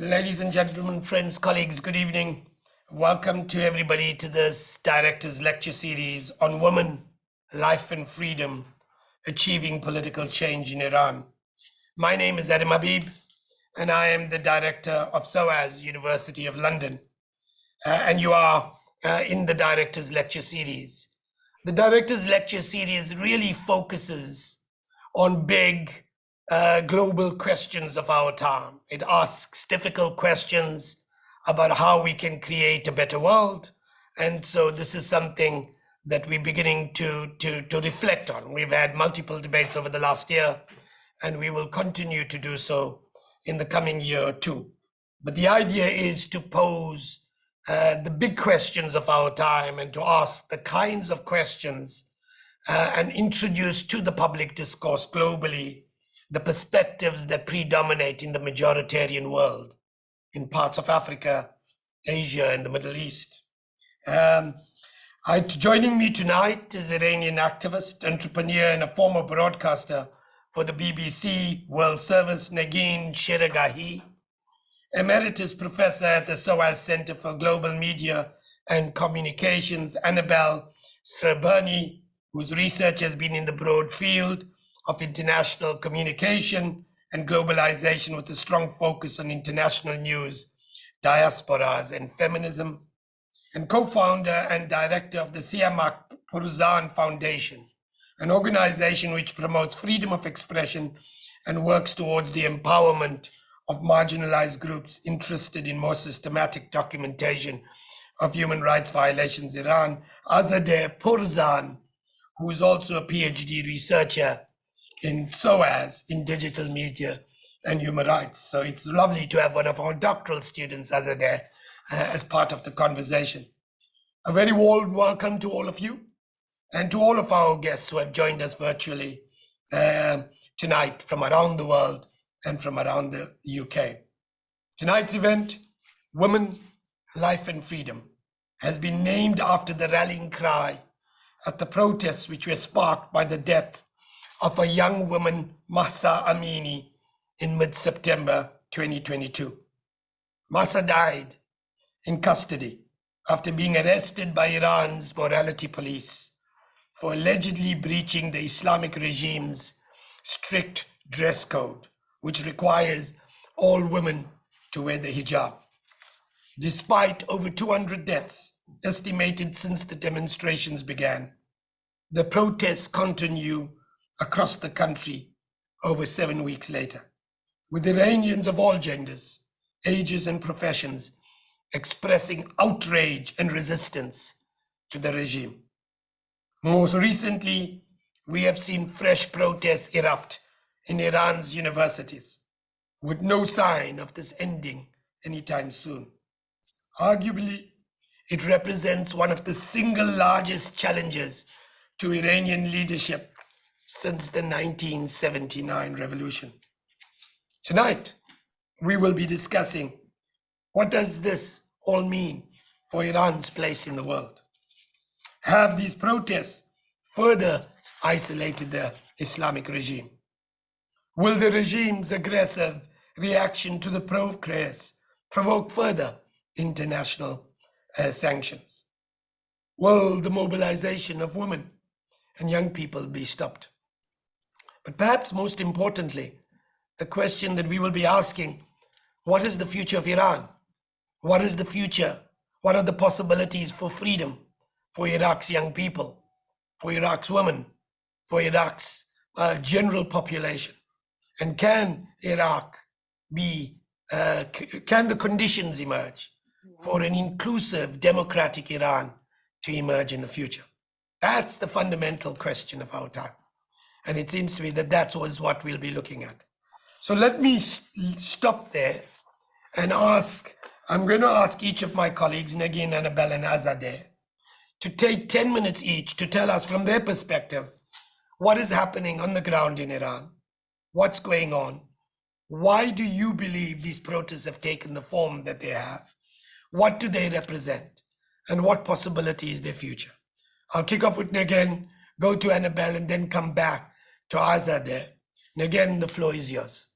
Ladies and gentlemen, friends, colleagues, good evening. Welcome to everybody to this director's lecture series on women, life and freedom, achieving political change in Iran. My name is Adam Habib, and I am the director of SOAS University of London. Uh, and you are uh, in the director's lecture series. The director's lecture series really focuses on big uh, global questions of our time. It asks difficult questions about how we can create a better world. And so this is something that we're beginning to, to, to reflect on. We've had multiple debates over the last year, and we will continue to do so in the coming year too. But the idea is to pose uh, the big questions of our time and to ask the kinds of questions uh, and introduce to the public discourse globally the perspectives that predominate in the majoritarian world in parts of Africa, Asia, and the Middle East. Um, I, joining me tonight is Iranian activist, entrepreneur, and a former broadcaster for the BBC World Service, Negin Sheragahi, emeritus professor at the SOAS Center for Global Media and Communications, Annabelle Sreberny, whose research has been in the broad field of international communication and globalization with a strong focus on international news, diasporas, and feminism, and co-founder and director of the Siamak Pourzand Foundation, an organization which promotes freedom of expression and works towards the empowerment of marginalized groups interested in more systematic documentation of human rights violations. In Iran, Azadeh Pourzand, who is also a PhD researcher in SOAS, in digital media and human rights. So it's lovely to have one of our doctoral students, Azadeh, uh, as part of the conversation. A very warm welcome to all of you and to all of our guests who have joined us virtually uh, tonight from around the world and from around the UK. Tonight's event, Women, Life and Freedom, has been named after the rallying cry at the protests which were sparked by the death of a young woman, Mahsa Amini, in mid-September 2022. Mahsa died in custody after being arrested by Iran's morality police for allegedly breaching the Islamic regime's strict dress code, which requires all women to wear the hijab. Despite over 200 deaths estimated since the demonstrations began, the protests continue across the country over seven weeks later, with Iranians of all genders, ages, and professions expressing outrage and resistance to the regime. Most recently, we have seen fresh protests erupt in Iran's universities, with no sign of this ending anytime soon. Arguably, it represents one of the single largest challenges to Iranian leadership since the 1979 revolution. Tonight, we will be discussing what does this all mean for Iran's place in the world? Have these protests further isolated the Islamic regime? Will the regime's aggressive reaction to the progress provoke further international uh, sanctions? Will the mobilization of women and young people be stopped? But perhaps most importantly, the question that we will be asking, what is the future of Iran? What is the future? What are the possibilities for freedom for Iraq's young people, for Iraq's women, for Iraq's uh, general population? And can Iraq be, uh, can the conditions emerge for an inclusive democratic Iran to emerge in the future? That's the fundamental question of our time. And it seems to me that that's always what we'll be looking at. So let me stop there and ask, I'm going to ask each of my colleagues, Negin, Annabelle, and Azadeh, to take 10 minutes each to tell us from their perspective, what is happening on the ground in Iran? What's going on? Why do you believe these protests have taken the form that they have? What do they represent? And what possibility is their future? I'll kick off with Negin, go to Annabelle, and then come back to Azadeh. And again, the floor is yours.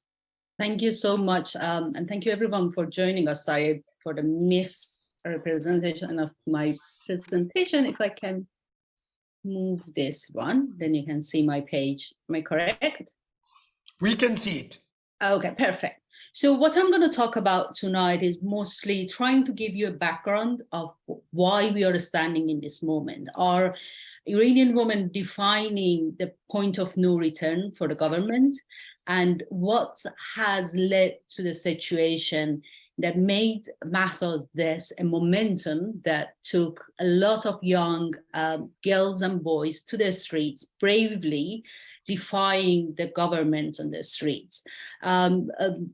Thank you so much. Um, and thank you everyone for joining us. Sorry for the misrepresentation of my presentation. If I can move this one, then you can see my page. Am I correct? We can see it. Okay, perfect. So what I'm going to talk about tonight is mostly trying to give you a background of why we are standing in this moment. Are Iranian women defining the point of no return for the government and what has led to the situation that made Mahsa this a momentum that took a lot of young um, girls and boys to the streets bravely defying the government on the streets. Um, um,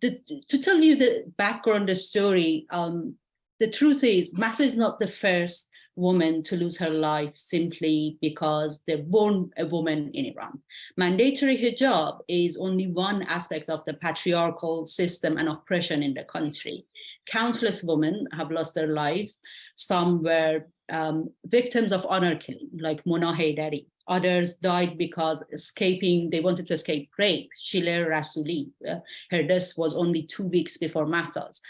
the, to tell you the background, the story, um, the truth is Mahsa is not the first woman to lose her life simply because they're born a woman in Iran. Mandatory hijab is only one aspect of the patriarchal system and oppression in the country. Countless women have lost their lives. Some were um, victims of honor killing, like Mona Haydari. Others died because escaping, they wanted to escape rape. Shiler Rasuli, uh, her death was only two weeks before Mahsa's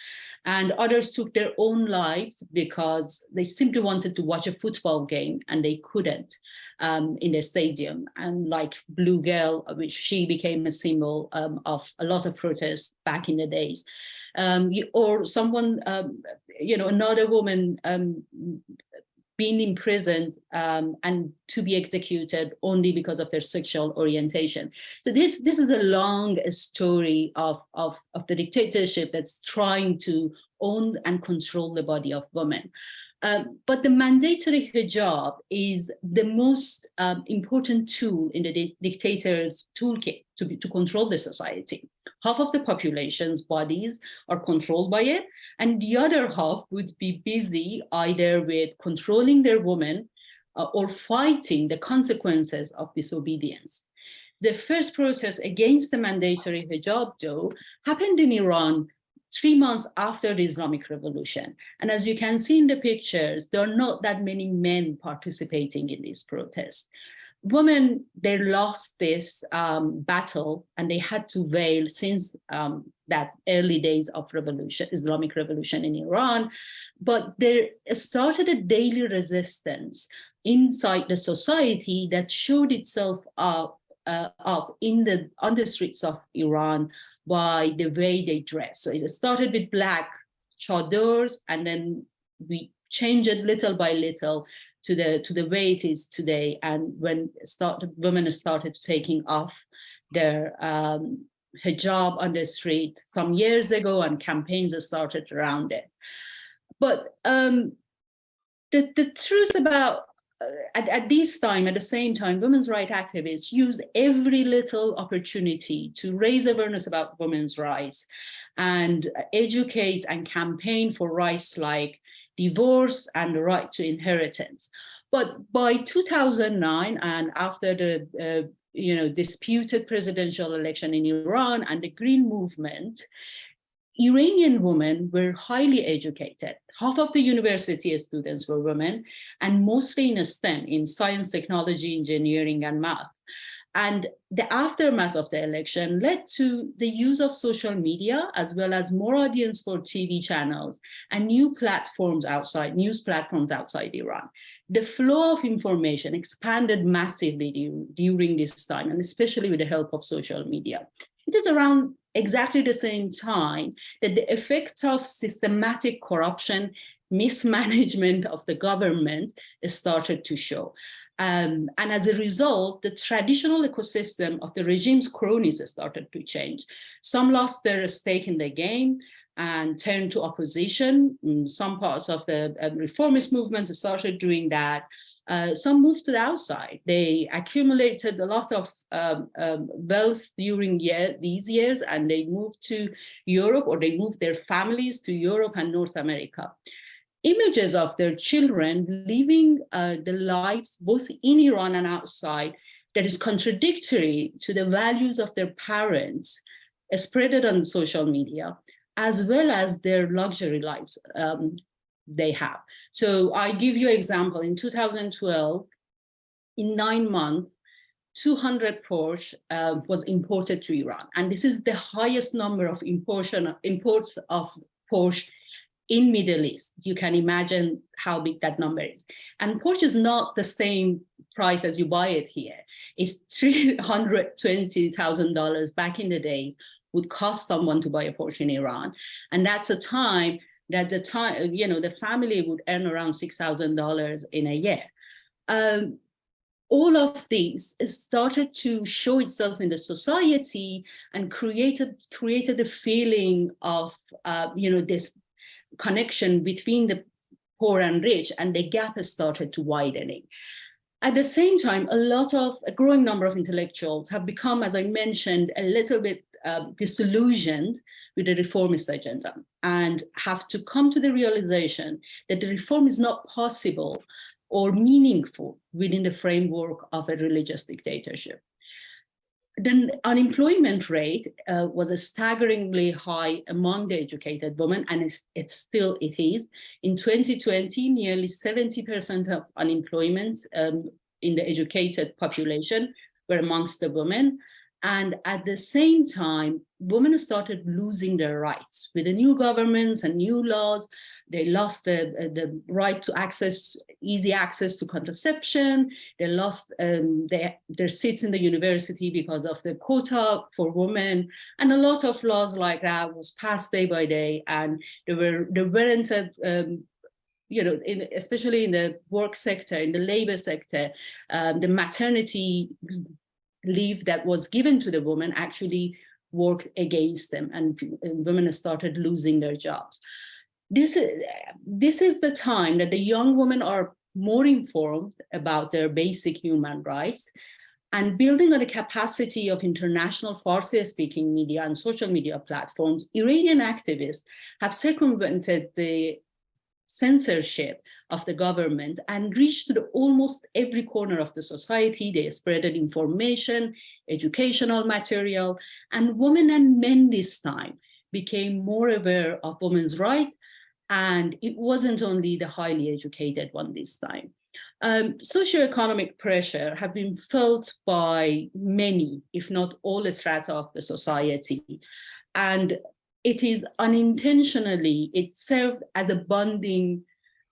and others took their own lives because they simply wanted to watch a football game and they couldn't um, in the stadium. And like Blue Girl, which she became a symbol um, of a lot of protests back in the days. Um, or someone, um, you know, another woman um, being imprisoned um, and to be executed only because of their sexual orientation. So this, this is a long story of, of, of the dictatorship that's trying to own and control the body of women. Um, but the mandatory hijab is the most um, important tool in the di dictator's toolkit to, be, to control the society. Half of the population's bodies are controlled by it, and the other half would be busy either with controlling their women uh, or fighting the consequences of disobedience. The first protest against the mandatory hijab, though, happened in Iran three months after the Islamic Revolution. And as you can see in the pictures, there are not that many men participating in these protests. Women, they lost this um, battle and they had to veil since um, that early days of revolution, Islamic revolution in Iran. But there started a daily resistance inside the society that showed itself up, uh, up in the on the streets of Iran by the way they dress. So it started with black chadors and then we changed it little by little to the to the way it is today. And when start, women started taking off their um, hijab on the street some years ago and campaigns started around it. But um, the, the truth about uh, at, at this time, at the same time, women's rights activists used every little opportunity to raise awareness about women's rights and educate and campaign for rights like divorce and the right to inheritance. But by 2009 and after the uh, you know, disputed presidential election in Iran and the Green Movement, Iranian women were highly educated. Half of the university students were women, and mostly in STEM, in science, technology, engineering, and math. And the aftermath of the election led to the use of social media, as well as more audience for TV channels and new platforms outside, news platforms outside Iran. The flow of information expanded massively during this time, and especially with the help of social media. It is around exactly the same time that the effect of systematic corruption, mismanagement of the government started to show. Um, and as a result, the traditional ecosystem of the regime's cronies started to change. Some lost their stake in the game and turned to opposition. Mm, some parts of the uh, reformist movement started doing that. Uh, some moved to the outside. They accumulated a lot of um, um, wealth during year, these years and they moved to Europe or they moved their families to Europe and North America. Images of their children living uh, the lives both in Iran and outside that is contradictory to the values of their parents uh, spread it on social media, as well as their luxury lives um, they have. So I give you an example, in 2012, in nine months, 200 Porsche uh, was imported to Iran. And this is the highest number of imports of Porsche in Middle East. You can imagine how big that number is. And Porsche is not the same price as you buy it here. It's $320,000 back in the days would cost someone to buy a Porsche in Iran. And that's a time that the time, you know, the family would earn around $6,000 in a year. Um, all of these started to show itself in the society and created created a feeling of uh, you know this connection between the poor and rich and the gap has started to widening at the same time a lot of a growing number of intellectuals have become as i mentioned a little bit uh, disillusioned with the reformist agenda and have to come to the realization that the reform is not possible or meaningful within the framework of a religious dictatorship. The unemployment rate uh, was a staggeringly high among the educated women, and it's, it's still it is. In 2020, nearly 70% of unemployment um, in the educated population were amongst the women, and at the same time, women started losing their rights. With the new governments and new laws, they lost the, the right to access, easy access to contraception. They lost um, their, their seats in the university because of the quota for women. And a lot of laws like that was passed day by day. And there were there weren't a, um, you know, in, especially in the work sector, in the labor sector, um, the maternity leave that was given to the woman actually worked against them and, and women started losing their jobs. This is, this is the time that the young women are more informed about their basic human rights and building on the capacity of international Farsi-speaking media and social media platforms, Iranian activists have circumvented the censorship of the government and reached to almost every corner of the society. They spreaded information, educational material, and women and men this time became more aware of women's rights. And it wasn't only the highly educated one this time. Um, socioeconomic pressure have been felt by many, if not all strata of the society. And it is unintentionally, it served as a bonding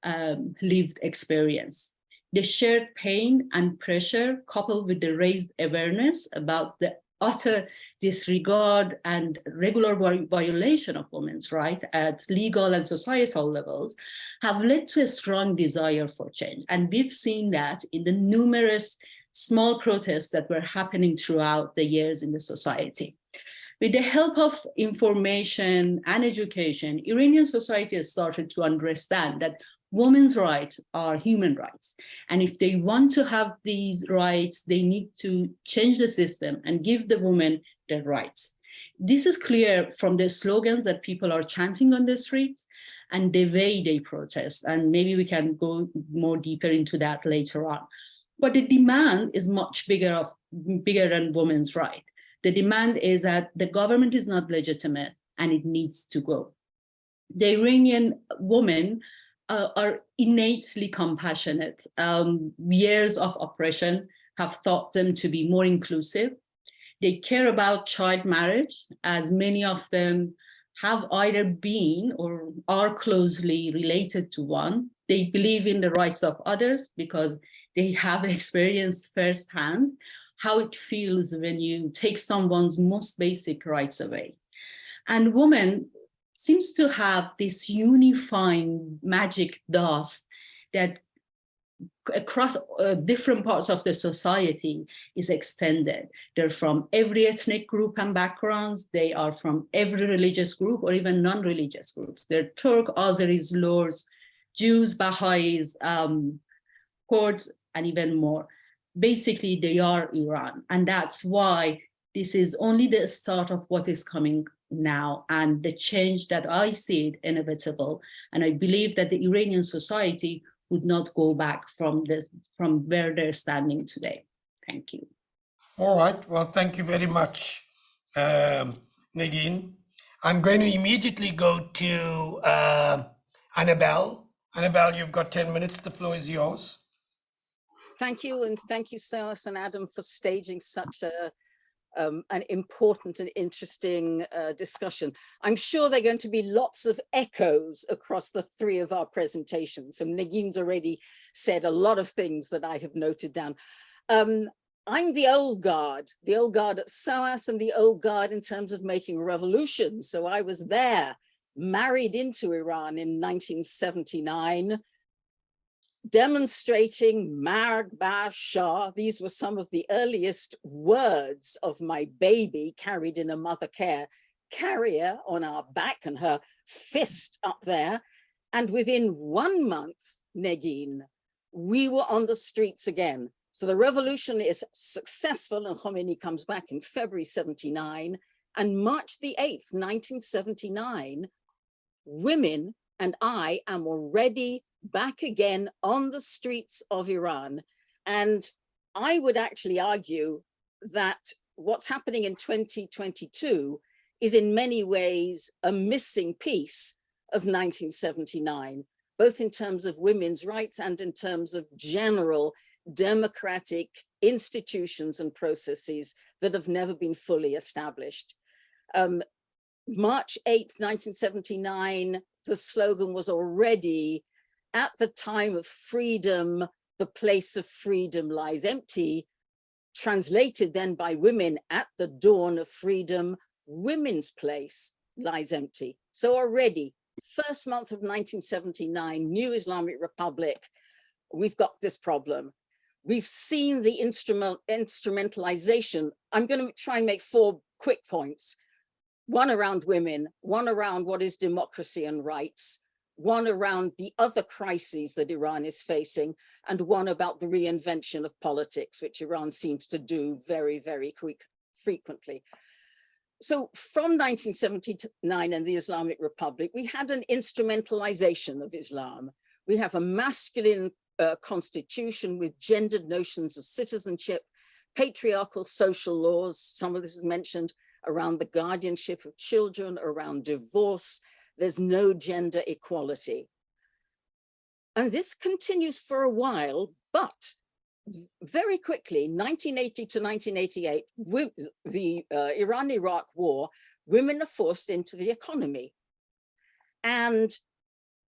um, lived experience. The shared pain and pressure coupled with the raised awareness about the utter disregard and regular violation of women's rights at legal and societal levels have led to a strong desire for change. And we've seen that in the numerous small protests that were happening throughout the years in the society. With the help of information and education, Iranian society has started to understand that women's rights are human rights. And if they want to have these rights, they need to change the system and give the women their rights. This is clear from the slogans that people are chanting on the streets and the way they protest. And maybe we can go more deeper into that later on. But the demand is much bigger, of, bigger than women's right. The demand is that the government is not legitimate and it needs to go. The Iranian women uh, are innately compassionate. Um, years of oppression have taught them to be more inclusive. They care about child marriage, as many of them have either been or are closely related to one. They believe in the rights of others because they have experienced firsthand how it feels when you take someone's most basic rights away. And women seems to have this unifying magic dust that across uh, different parts of the society is extended. They're from every ethnic group and backgrounds. They are from every religious group or even non-religious groups. They're Turk, Azeris, Lors, Jews, Baha'is, um, Kurds, and even more basically they are Iran. And that's why this is only the start of what is coming now and the change that I see it inevitable. And I believe that the Iranian society would not go back from this from where they're standing today. Thank you. All right. Well, thank you very much, um, Nadine. I'm going to immediately go to uh, Annabelle. Annabelle, you've got 10 minutes. The floor is yours. thank you and thank you, Soas and Adam, for staging such a um, an important and interesting uh, discussion. I'm sure there are going to be lots of echoes across the three of our presentations. And Negin's already said a lot of things that I have noted down. Um, I'm the old guard, the old guard at SOAS and the old guard in terms of making a revolution. So I was there, married into Iran in 1979, demonstrating Marg Shah. These were some of the earliest words of my baby carried in a mother care carrier on our back and her fist up there. And within one month, Negin, we were on the streets again. So the revolution is successful and Khomeini comes back in February 79 and March the 8th, 1979, women and I am already back again on the streets of Iran. And I would actually argue that what's happening in 2022 is in many ways a missing piece of 1979, both in terms of women's rights and in terms of general democratic institutions and processes that have never been fully established. Um, March 8th, 1979, the slogan was already at the time of freedom, the place of freedom lies empty, translated then by women at the dawn of freedom, women's place lies empty. So already, first month of 1979, new Islamic Republic, we've got this problem. We've seen the instrument, instrumentalization. I'm going to try and make four quick points. One around women, one around what is democracy and rights, one around the other crises that Iran is facing, and one about the reinvention of politics, which Iran seems to do very, very quick, frequently. So from 1979 and the Islamic Republic, we had an instrumentalization of Islam. We have a masculine uh, constitution with gendered notions of citizenship, patriarchal social laws, some of this is mentioned, around the guardianship of children, around divorce, there's no gender equality. And this continues for a while, but very quickly, 1980 to 1988, the uh, Iran-Iraq war, women are forced into the economy. And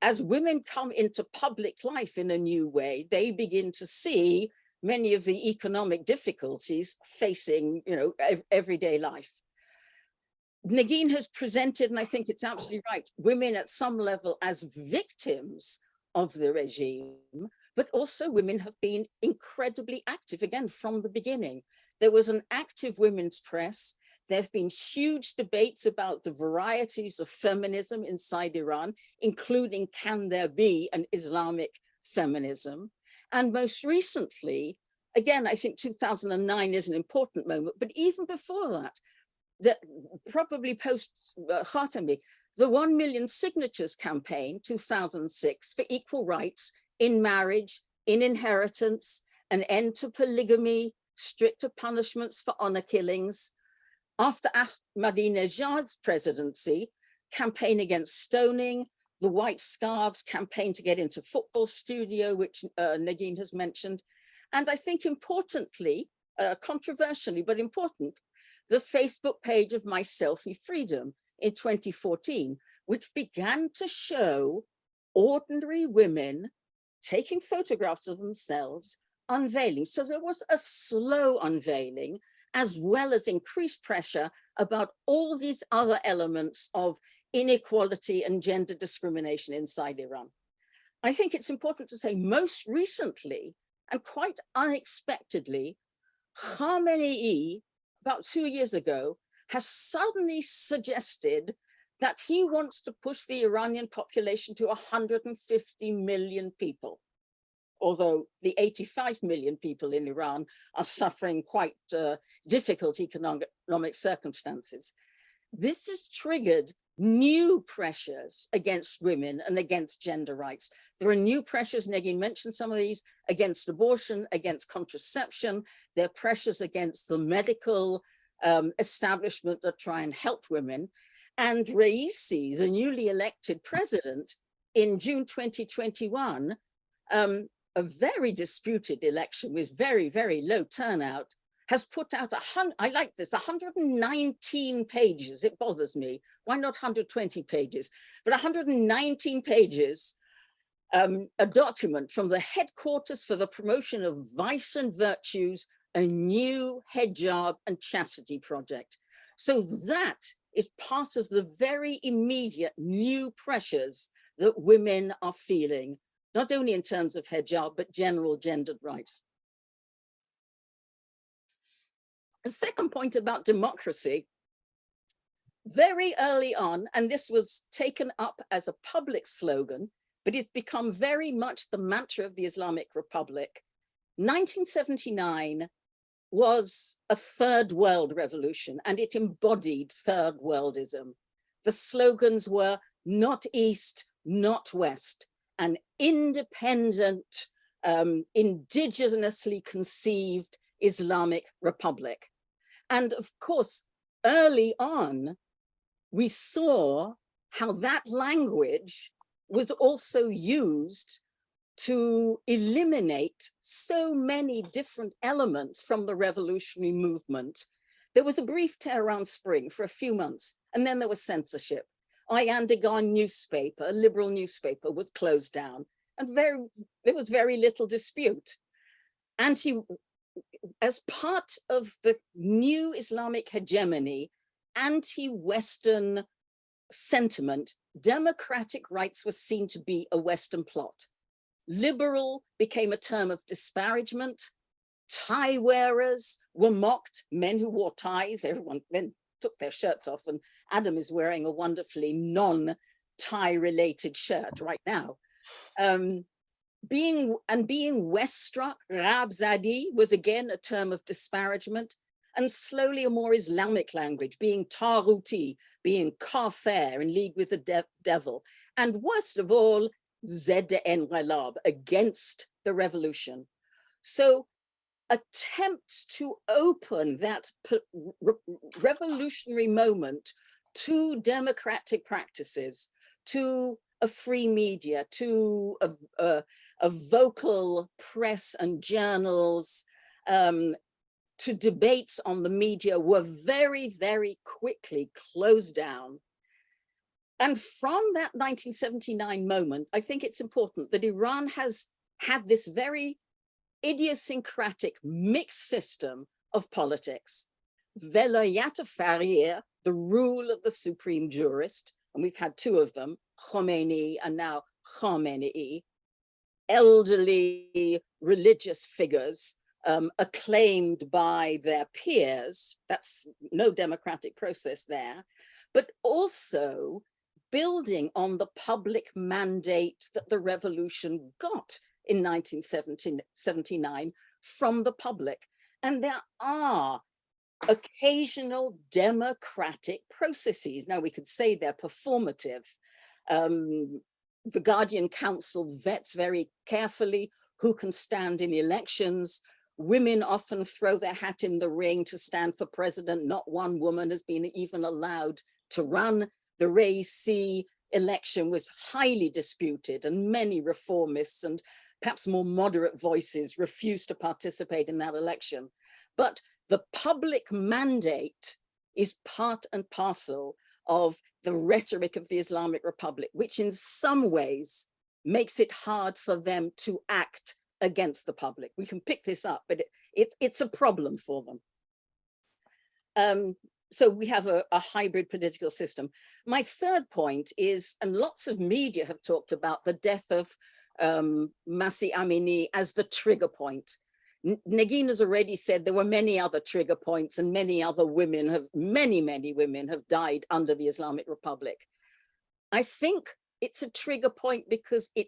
as women come into public life in a new way, they begin to see many of the economic difficulties facing, you know, ev everyday life. Negin has presented, and I think it's absolutely right, women at some level as victims of the regime, but also women have been incredibly active, again, from the beginning. There was an active women's press. There have been huge debates about the varieties of feminism inside Iran, including can there be an Islamic feminism? And most recently, again, I think 2009 is an important moment, but even before that, that probably post uh, Khatami, the 1 million signatures campaign 2006 for equal rights in marriage, in inheritance, an end to polygamy, stricter punishments for honor killings. After Ahmadinejad's presidency, campaign against stoning, the white scarves campaign to get into football studio, which uh, Negin has mentioned. And I think importantly, uh, controversially, but important, the Facebook page of My Stealthy Freedom in 2014, which began to show ordinary women taking photographs of themselves, unveiling. So there was a slow unveiling as well as increased pressure about all these other elements of inequality and gender discrimination inside Iran. I think it's important to say most recently and quite unexpectedly, Khamenei about two years ago, has suddenly suggested that he wants to push the Iranian population to 150 million people. Although the 85 million people in Iran are suffering quite uh, difficult economic, circumstances. This has triggered new pressures against women and against gender rights. There are new pressures, Negin mentioned some of these, against abortion, against contraception. There are pressures against the medical um, establishment that try and help women. And Raisi, the newly elected president, in June 2021, um, a very disputed election with very, very low turnout has put out a hundred, I like this, 119 pages. It bothers me. Why not 120 pages? But 119 pages, um, a document from the headquarters for the promotion of vice and virtues, a new hijab and chastity project. So that is part of the very immediate new pressures that women are feeling, not only in terms of hijab, but general gendered rights. Second point about democracy, very early on, and this was taken up as a public slogan, but it's become very much the mantra of the Islamic Republic. 1979 was a third world revolution and it embodied third worldism. The slogans were not East, not West, an independent, um, indigenously conceived Islamic Republic. And of course, early on, we saw how that language was also used to eliminate so many different elements from the revolutionary movement. There was a brief Tehran Spring for a few months, and then there was censorship. Ayandegan newspaper, a liberal newspaper, was closed down, and very there was very little dispute. Anti as part of the new Islamic hegemony, anti-Western sentiment, democratic rights were seen to be a Western plot. Liberal became a term of disparagement. Tie wearers were mocked, men who wore ties, everyone men took their shirts off and Adam is wearing a wonderfully non-tie related shirt right now. Um, being and being West struck, Rabzadi was again a term of disparagement and slowly a more Islamic language, being Taruti, being Kafir in league with the de devil. And worst of all, ZDN Walab against the revolution. So attempts to open that re revolutionary moment to democratic practices, to a free media, to a, a, a vocal press and journals, um, to debates on the media were very, very quickly closed down. And from that 1979 moment, I think it's important that Iran has had this very idiosyncratic mixed system of politics. Velayat Faqih, the rule of the supreme jurist, and we've had two of them, Khomeini and now Khamenei, elderly religious figures um, acclaimed by their peers, that's no democratic process there, but also building on the public mandate that the revolution got in 1979 from the public. And there are occasional democratic processes. Now we could say they're performative. Um, the Guardian Council vets very carefully who can stand in elections. Women often throw their hat in the ring to stand for president. Not one woman has been even allowed to run. The Raisi election was highly disputed and many reformists and perhaps more moderate voices refused to participate in that election. But the public mandate is part and parcel of the rhetoric of the Islamic Republic, which in some ways makes it hard for them to act against the public. We can pick this up, but it, it it's a problem for them. Um, so we have a, a, hybrid political system. My third point is, and lots of media have talked about the death of um, Mahsa Amini as the trigger point. Negin has already said there were many other trigger points and many other women have, many, many women have died under the Islamic Republic. I think it's a trigger point because it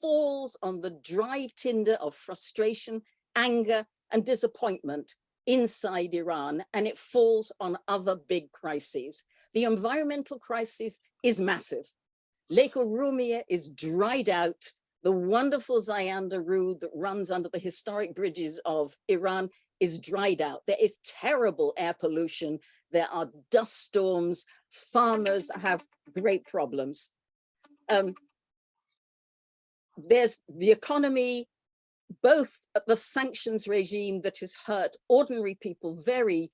falls on the dry tinder of frustration, anger and disappointment inside Iran and it falls on other big crises. The environmental crisis is massive. Lake Urmia is dried out the wonderful Zayandeh Rud that runs under the historic bridges of Iran is dried out. There is terrible air pollution. There are dust storms. Farmers have great problems. Um, there's the economy both the sanctions regime that has hurt ordinary people very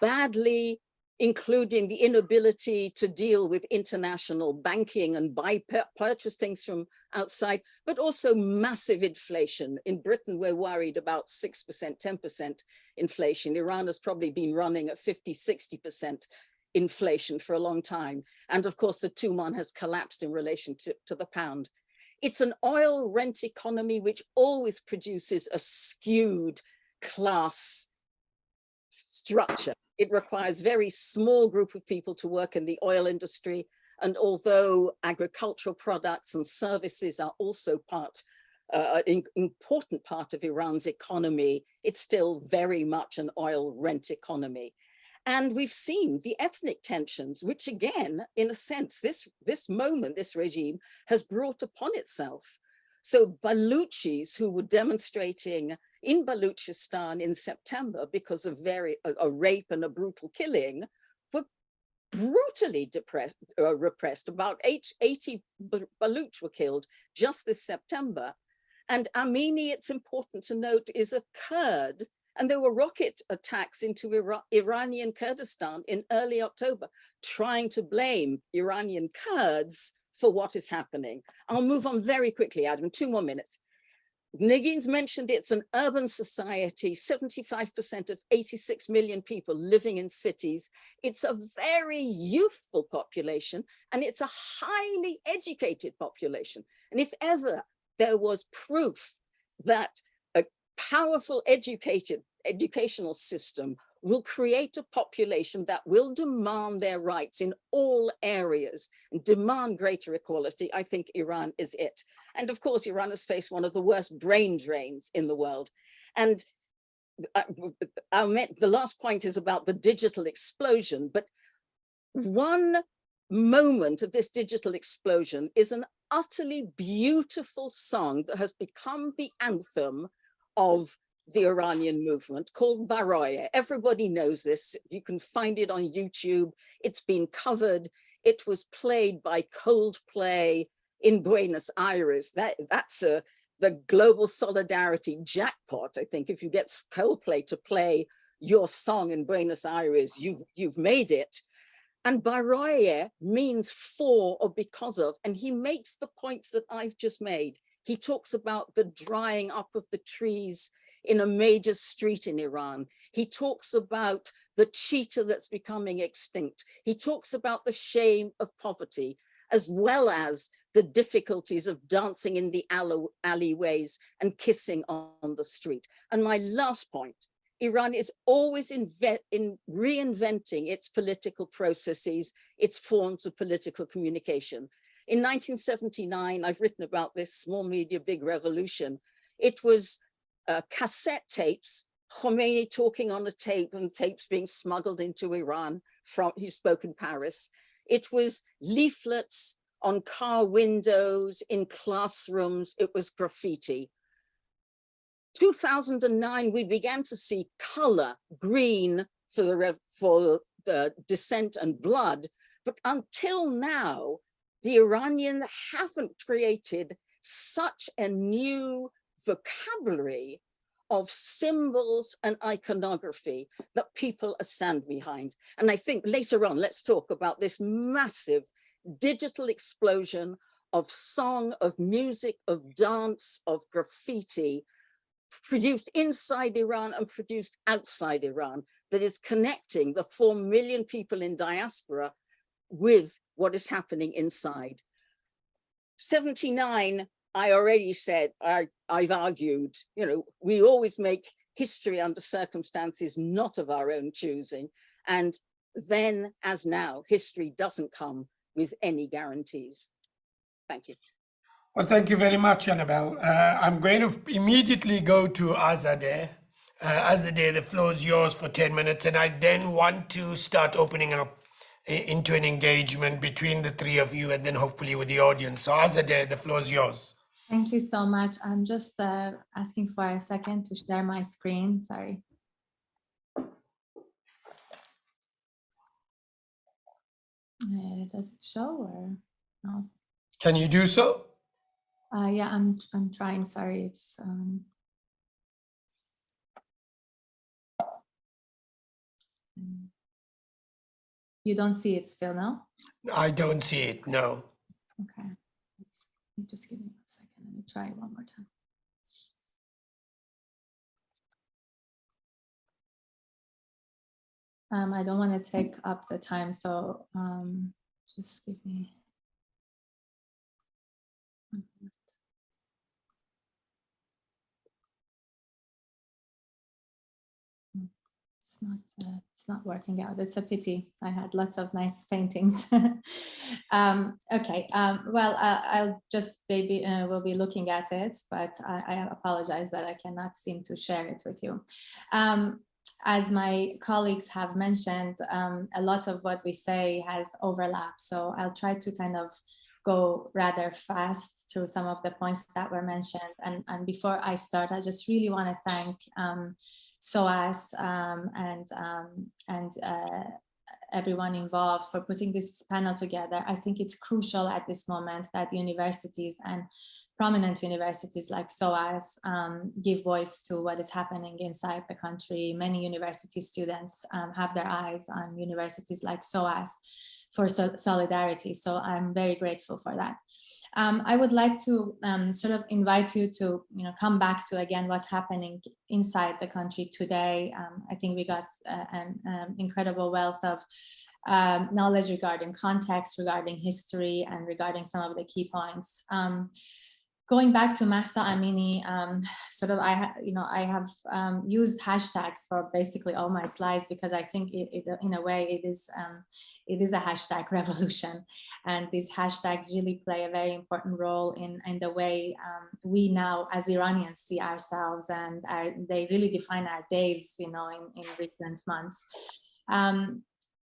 badly, including the inability to deal with international banking and buy purchase things from outside, but also massive inflation. In Britain, we're worried about 6%, 10% inflation. Iran has probably been running at 50, 60% inflation for a long time. And of course, the Tuman has collapsed in relation to, to the pound. It's an oil rent economy which always produces a skewed class structure. It requires very small group of people to work in the oil industry. And although agricultural products and services are also part, uh, an important part of Iran's economy, it's still very much an oil rent economy. And we've seen the ethnic tensions, which again, in a sense, this, this moment, this regime has brought upon itself. So Baluchis who were demonstrating in Baluchistan in September because of very a, a rape and a brutal killing were brutally depressed, uh, repressed. About eight, 80 Baluch were killed just this September. And Amini, it's important to note, is a Kurd and there were rocket attacks into Ira Iranian Kurdistan in early October, trying to blame Iranian Kurds for what is happening. I'll move on very quickly, Adam, two more minutes. Negin's mentioned it's an urban society, 75% of 86 million people living in cities. It's a very youthful population and it's a highly educated population. And if ever there was proof that a powerful educated educational system will create a population that will demand their rights in all areas and demand greater equality, I think Iran is it. And of course, Iran has faced one of the worst brain drains in the world. And uh, I, I meant, the last point is about the digital explosion, but one moment of this digital explosion is an utterly beautiful song that has become the anthem of the Iranian movement called Baraye. Everybody knows this. You can find it on YouTube. It's been covered. It was played by Coldplay in Buenos Aires. That, that's a, the global solidarity jackpot. I think if you get Coldplay to play your song in Buenos Aires, you've, you've made it. And Baraye means for or because of, and he makes the points that I've just made. He talks about the drying up of the trees in a major street in Iran. He talks about the cheetah that's becoming extinct. He talks about the shame of poverty, as well as the difficulties of dancing in the alleyways and kissing on the street. And my last point, Iran is always in, in reinventing its political processes, its forms of political communication. In 1979, I've written about this small media, big revolution. It was uh, cassette tapes, Khomeini talking on a tape and tapes being smuggled into Iran from, he spoke in Paris. It was leaflets on car windows, in classrooms, it was graffiti. 2009, we began to see color, green for the, for the dissent and blood, but until now, the Iranian haven't created such a new vocabulary of symbols and iconography that people stand behind. And I think later on, let's talk about this massive digital explosion of song, of music, of dance, of graffiti, produced inside Iran and produced outside Iran, that is connecting the 4 million people in diaspora with what is happening inside. 79, I already said, I, I've argued, you know, we always make history under circumstances not of our own choosing. And then as now, history doesn't come with any guarantees. Thank you. Well, thank you very much, Annabelle. Uh, I'm going to immediately go to Azadeh. Uh, Azadeh, the floor is yours for 10 minutes, and I then want to start opening up into an engagement between the three of you and then hopefully with the audience. So Azadeh, the floor is yours. Thank you so much. I'm just uh, asking for a second to share my screen. Sorry. Eh, it doesn't show or no. Can you do so? Uh, yeah, I'm I'm trying. Sorry, it's um. You don't see it still, now. I don't see it. No. Okay. Let's, just give me a second. Let me try one more time. Um, I don't want to take up the time, so um, just give me. Hmm, It's not, uh, it's not working out. It's a pity. I had lots of nice paintings. um, okay, um, well, uh, I'll just maybe uh, will be looking at it, but I, I apologize that I cannot seem to share it with you. As my colleagues have mentioned, um, a lot of what we say has overlap. So I'll try to kind of go rather fast through some of the points that were mentioned. And, and before I start, I just really want to thank um, SOAS um, and, um, and uh, everyone involved for putting this panel together. I think it's crucial at this moment that universities and prominent universities like SOAS um, give voice to what is happening inside the country. Many university students um, have their eyes on universities like SOAS for so solidarity. So I'm very grateful for that. Um, I would like to um, sort of invite you to, you know, come back to again what's happening inside the country today. Um, I think we got uh, an um, incredible wealth of um, knowledge regarding context, regarding history, and regarding some of the key points. Um, going back to Mahsa Amini, um, sort of, I, you know, I have um, used hashtags for basically all my slides because I think it, it in a way it is, um, it is a hashtag revolution. And these hashtags really play a very important role in, in the way um, we now as Iranians see ourselves and our, they really define our days, you know, in, in recent months. Um,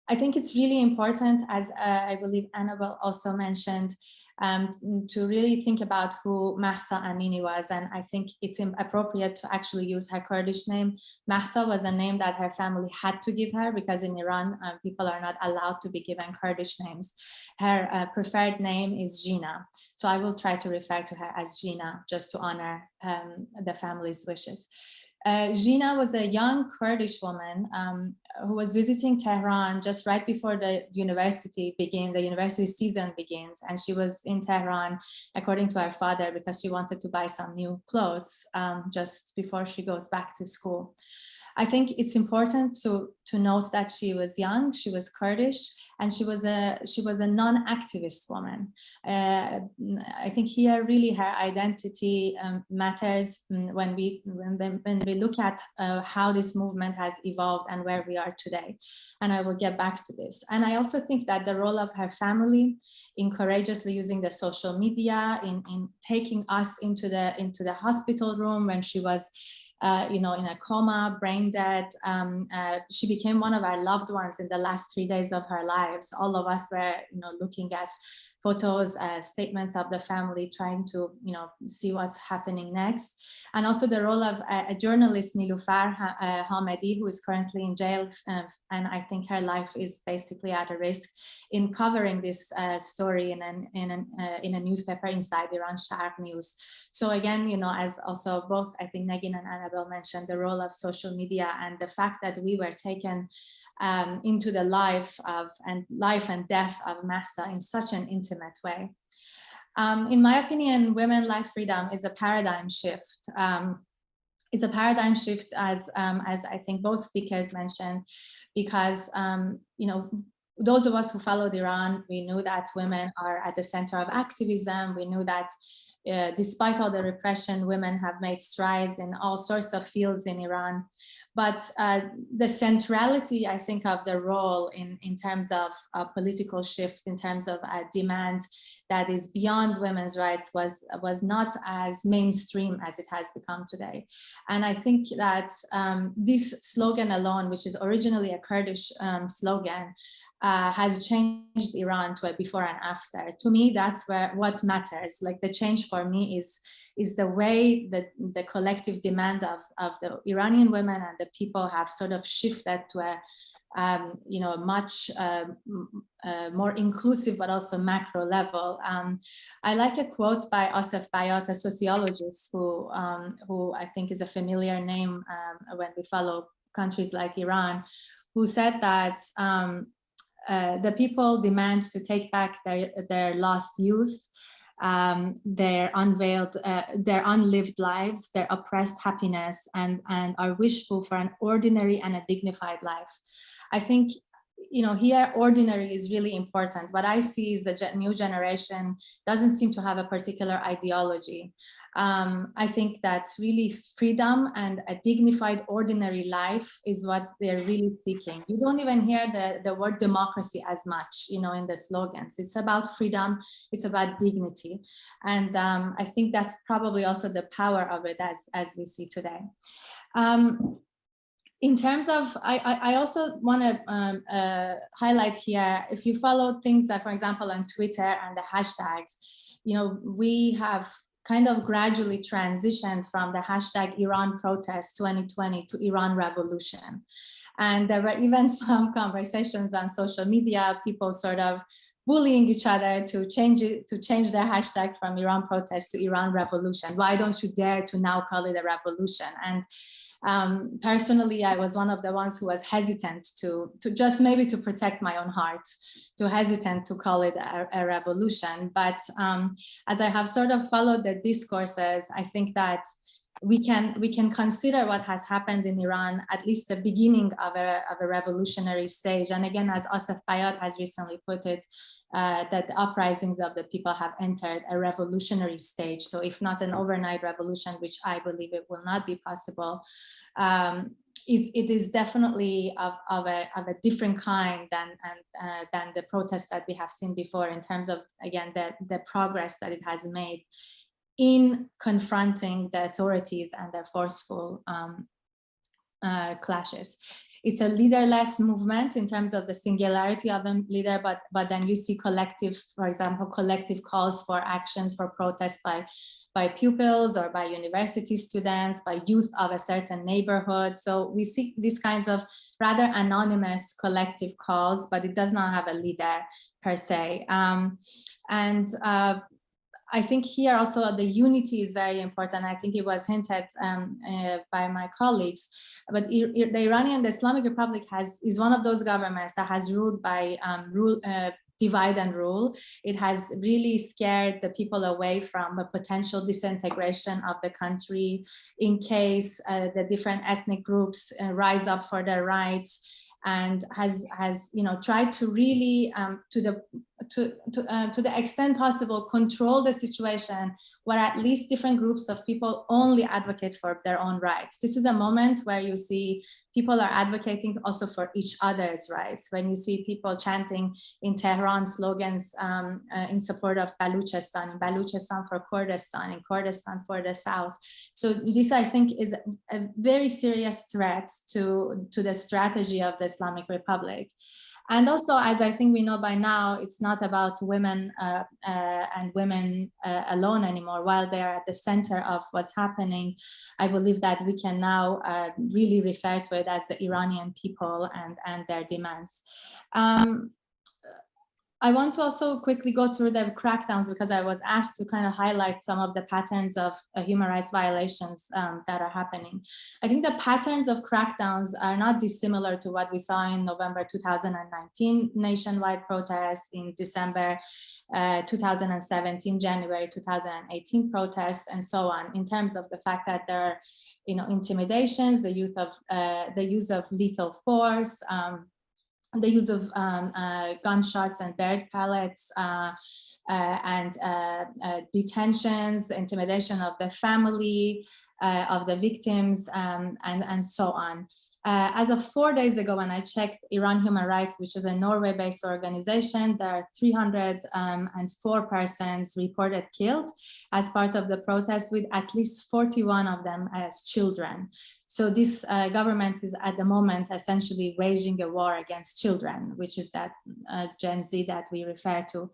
I think it's really important, as uh, I believe Annabelle also mentioned, um, to really think about who Mahsa Amini was. And I think it's appropriate to actually use her Kurdish name. Mahsa was a name that her family had to give her because in Iran, uh, people are not allowed to be given Kurdish names. Her uh, preferred name is Jina. So I will try to refer to her as Jina just to honor um, the family's wishes. Uh, Jina was a young Kurdish woman um, who was visiting Tehran just right before the university began, the university season begins. And she was in Tehran, according to her father, because she wanted to buy some new clothes um, just before she goes back to school. I think it's important to, to note that she was young, she was Kurdish, and she was a she was a non-activist woman. Uh, I think here really her identity um, matters when we when, when we look at uh, how this movement has evolved and where we are today. And I will get back to this. And I also think that the role of her family in courageously using the social media, in, in taking us into the into the hospital room when she was uh, you know, in a coma, brain dead. Um, uh, she became one of our loved ones in the last three days of her lives. All of us were, you know, looking at photos, uh, statements of the family, trying to, you know, see what's happening next. And also the role of a, a journalist, Nilufar uh, Hamedi, who is currently in jail. Uh, and I think her life is basically at a risk in covering this uh, story in, an, in, an, uh, in a newspaper inside Iran Sharq News. So again, you know, as also both, I think Negin and Annabelle mentioned, the role of social media and the fact that we were taken um, into the life of and life and death of Mahsa in such an intimate way. Um, in my opinion, women life freedom is a paradigm shift. Um, is a paradigm shift as um, as I think both speakers mentioned, because um, you know those of us who followed Iran, we knew that women are at the center of activism. We knew that uh, despite all the repression, women have made strides in all sorts of fields in Iran. But uh, the centrality, I think, of the role in, in terms of a political shift, in terms of a demand that is beyond women's rights was, was not as mainstream as it has become today. And I think that um, this slogan alone, which is originally a Kurdish um, slogan, uh, has changed Iran to a before and after. To me, that's where what matters. Like the change for me is is the way that the collective demand of, of the Iranian women and the people have sort of shifted to a um, you know, much uh, uh, more inclusive, but also macro level. Um, I like a quote by Asef Bayat, a sociologist who, um, who I think is a familiar name um, when we follow countries like Iran, who said that um, uh, the people demand to take back their, their lost youth, um, their unveiled, uh, their unlived lives, their oppressed happiness, and, and are wishful for an ordinary and a dignified life. I think you know, here ordinary is really important. What I see is the new generation doesn't seem to have a particular ideology. Um, I think that really freedom and a dignified ordinary life is what they're really seeking. You don't even hear the, the word democracy as much, you know, in the slogans. It's about freedom, it's about dignity. And um, I think that's probably also the power of it as, as we see today. Um, in terms of, I, I also want to um, uh, highlight here, if you follow things that, for example, on Twitter and the hashtags, you know, we have kind of gradually transitioned from the hashtag Iran protest 2020 to Iran revolution. And there were even some conversations on social media, people sort of bullying each other to change it, to change their hashtag from Iran protest to Iran revolution. Why don't you dare to now call it a revolution? And um, personally, I was one of the ones who was hesitant to, to just maybe to protect my own heart, to hesitant to call it a, a revolution. But um, as I have sort of followed the discourses, I think that we can we can consider what has happened in Iran at least the beginning of a, of a revolutionary stage. And again, as Asef Bayat has recently put it, uh, that the uprisings of the people have entered a revolutionary stage. So if not an overnight revolution, which I believe it will not be possible, um, it, it is definitely of, of, a, of a different kind than, and, uh, than the protests that we have seen before in terms of, again, the, the progress that it has made in confronting the authorities and their forceful um, uh, clashes. It's a leaderless movement in terms of the singularity of a leader, but, but then you see collective, for example, collective calls for actions for protests by, by pupils or by university students, by youth of a certain neighborhood. So we see these kinds of rather anonymous collective calls, but it does not have a leader per se. Um, and uh, I think here also the unity is very important. I think it was hinted um, uh, by my colleagues, but the Iranian, the Islamic Republic has is one of those governments that has ruled by um, rule, uh, divide and rule. It has really scared the people away from a potential disintegration of the country in case uh, the different ethnic groups uh, rise up for their rights and has has you know tried to really um, to the to to, uh, to the extent possible control the situation where at least different groups of people only advocate for their own rights. This is a moment where you see people are advocating also for each other's rights. When you see people chanting in Tehran slogans um, uh, in support of Baluchistan, in Baluchistan for Kurdistan, in Kurdistan for the South. So this, I think, is a very serious threat to, to the strategy of the Islamic Republic. And also, as I think we know by now, it's not about women uh, uh, and women uh, alone anymore. While they are at the center of what's happening, I believe that we can now uh, really refer to it as the Iranian people and, and their demands. Um, I want to also quickly go through the crackdowns because I was asked to kind of highlight some of the patterns of uh, human rights violations um, that are happening. I think the patterns of crackdowns are not dissimilar to what we saw in November 2019 nationwide protests, in December uh, 2017, January 2018 protests, and so on, in terms of the fact that there are you know, intimidations, the, youth of, uh, the use of lethal force, um, the use of um, uh, gunshots and barrack pellets uh, uh, and uh, uh, detentions, intimidation of the family uh, of the victims, um, and, and so on. As of four days ago, when I checked Iran Human Rights, which is a Norway-based organization, there are 304 um, persons reported killed as part of the protest, with at least 41 of them as children. So this uh, government is at the moment essentially waging a war against children, which is that uh, Gen Z that we refer to.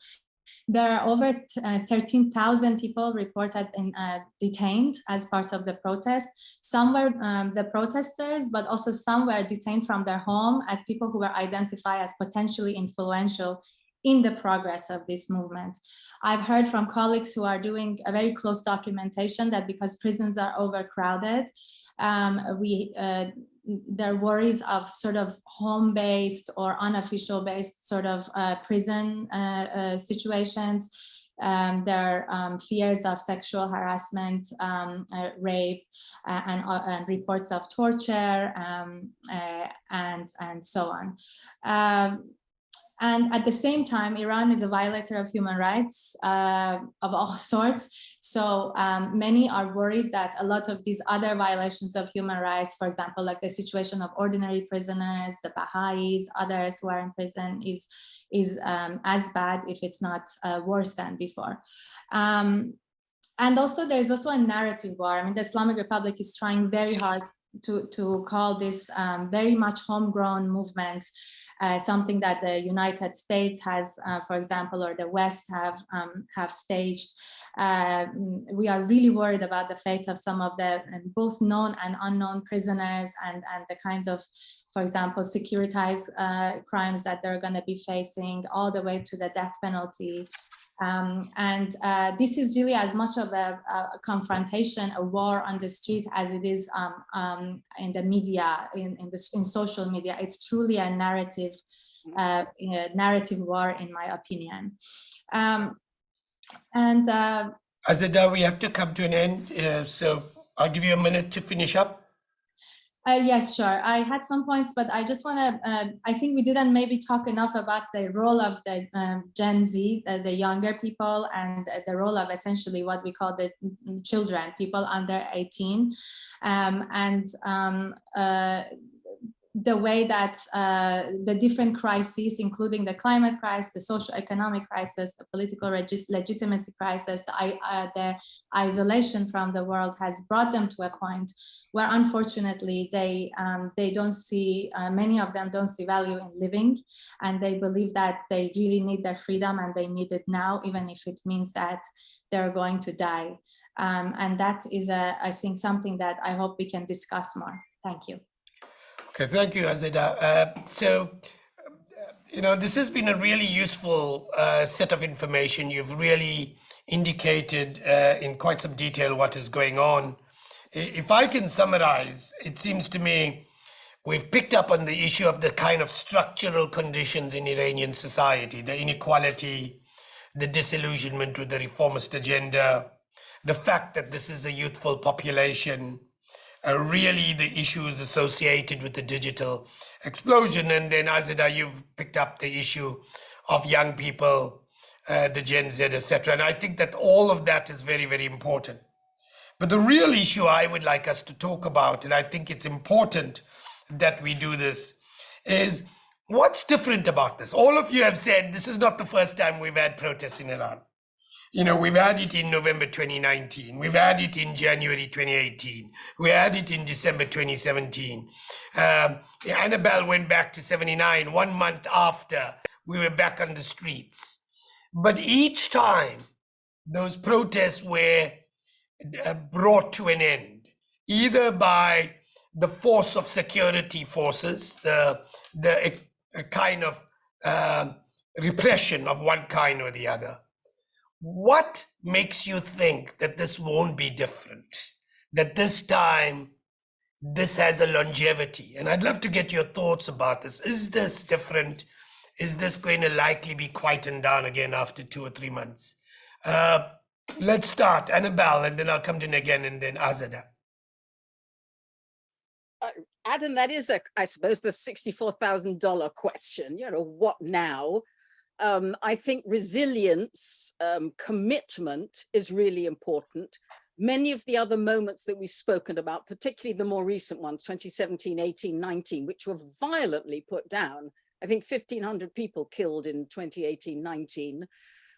There are over uh, 13,000 people reported and uh, detained as part of the protest. Some were um, the protesters, but also some were detained from their home as people who were identified as potentially influential in the progress of this movement. I've heard from colleagues who are doing a very close documentation that because prisons are overcrowded, um, we uh, their worries of sort of home-based or unofficial based sort of uh, prison uh, uh, situations, um, their um, fears of sexual harassment, um, uh, rape, uh, and, and reports of torture, um, and, and so on. And at the same time, Iran is a violator of human rights uh, of all sorts. So um, many are worried that a lot of these other violations of human rights, for example, like the situation of ordinary prisoners, the Baha'is, others who are in prison is, is um, as bad if it's not uh, worse than before. Um, and also there's also a narrative war. I mean, the Islamic Republic is trying very hard to, to call this um, very much homegrown movement uh, something that the United States has, uh, for example, or the West have um, have staged. Uh, we are really worried about the fate of some of the um, both known and unknown prisoners and, and the kinds of, for example, securitized uh, crimes that they're going to be facing all the way to the death penalty. Um, and uh, this is really as much of a, a, confrontation, a war on the street as it is um, um, in the media, in, in, the, in social media. It's truly a narrative, uh, a narrative war, in my opinion. Um, and uh, Azadeh, we have to come to an end, uh, so I'll give you a minute to finish up. Uh, yes, sure. I had some points, but I just want to, uh, I think we didn't maybe talk enough about the role of the um, Gen Z, the, the, younger people, and the role of essentially what we call the children, people under 18. Um, and um, uh, the way that uh, the different crises, including the climate crisis, the social economic crisis, the political legitimacy crisis, the, uh, the, isolation from the world has brought them to a point where unfortunately they, um, they don't see, uh, many of them don't see value in living and they believe that they really need their freedom and they need it now, even if it means that they're going to die. Um, and that is, a, I think, something that I hope we can discuss more. Thank you. Okay, thank you, Azadeh. Uh, so, you know, this has been a really useful uh, set of information. You've really indicated uh, in quite some detail what is going on. If I can summarize, it seems to me we've picked up on the issue of the kind of structural conditions in Iranian society, the inequality, the disillusionment with the reformist agenda, the fact that this is a youthful population, uh, really the issues associated with the digital explosion. And then Azadeh, you've picked up the issue of young people, uh, the Gen Z, etc. And I think that all of that is very, very important. But the real issue I would like us to talk about, and I think it's important that we do this, is what's different about this? All of you have said this is not the first time we've had protests in Iran. You know, we've had it in November 2019. We've had it in January 2018. We had it in December 2017. Um, Annabelle went back to 79 one month after we were back on the streets. But each time those protests were uh, brought to an end, either by the force of security forces, the, the a kind of uh, repression of one kind or the other, what makes you think that this won't be different? That this time this has a longevity? And I'd love to get your thoughts about this. Is this different? Is this going to likely be quietened down again after two or three months? Uh, let's start, Annabelle, and then I'll come to again and then Azadeh. Uh, Adam, that is, a, I suppose, the $64,000 question, you know, what now? Um, I think resilience, um, commitment is really important. Many of the other moments that we've spoken about, particularly the more recent ones, 2017, 18, 19, which were violently put down. I think 1500 people killed in 2018, 19,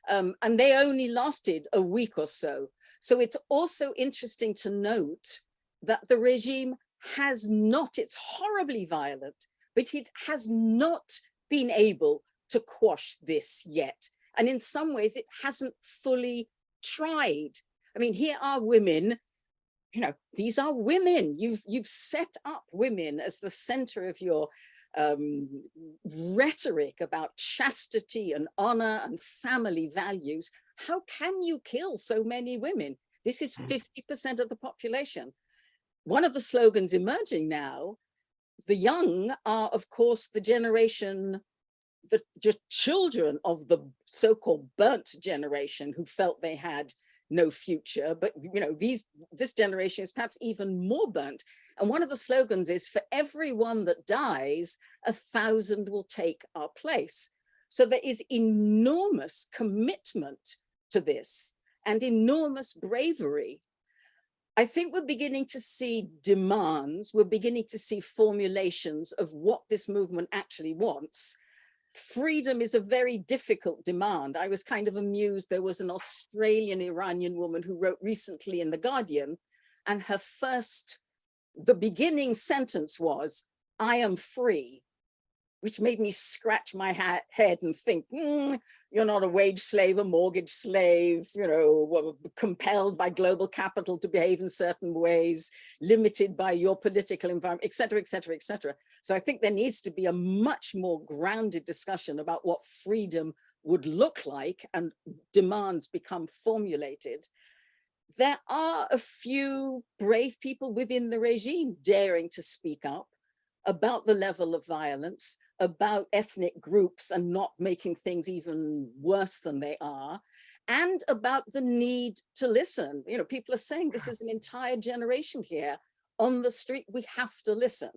um, and they only lasted a week or so. So it's also interesting to note that the regime has not, it's horribly violent, but it has not been able to quash this yet. And in some ways, it hasn't fully tried. I mean, here are women, you know, these are women. You've, you've set up women as the center of your um, rhetoric about chastity and honor and family values. How can you kill so many women? This is 50% hmm. of the population. One of the slogans emerging now the young are, of course, the generation, the, the children of the so-called burnt generation who felt they had no future. But, you know, these this generation is perhaps even more burnt. And one of the slogans is, for everyone that dies, a thousand will take our place. So there is enormous commitment to this and enormous bravery I think we're beginning to see demands, we're beginning to see formulations of what this movement actually wants. Freedom is a very difficult demand. I was kind of amused. There was an Australian Iranian woman who wrote recently in The Guardian, and her first, the beginning sentence was, I am free which made me scratch my head and think, mm, you're not a wage slave, a mortgage slave, you know, compelled by global capital to behave in certain ways, limited by your political environment, et cetera, et cetera, et cetera. So I think there needs to be a much more grounded discussion about what freedom would look like and demands become formulated. There are a few brave people within the regime daring to speak up about the level of violence, about ethnic groups and not making things even worse than they are, and about the need to listen. You know, people are saying this is an entire generation here on the street, we have to listen.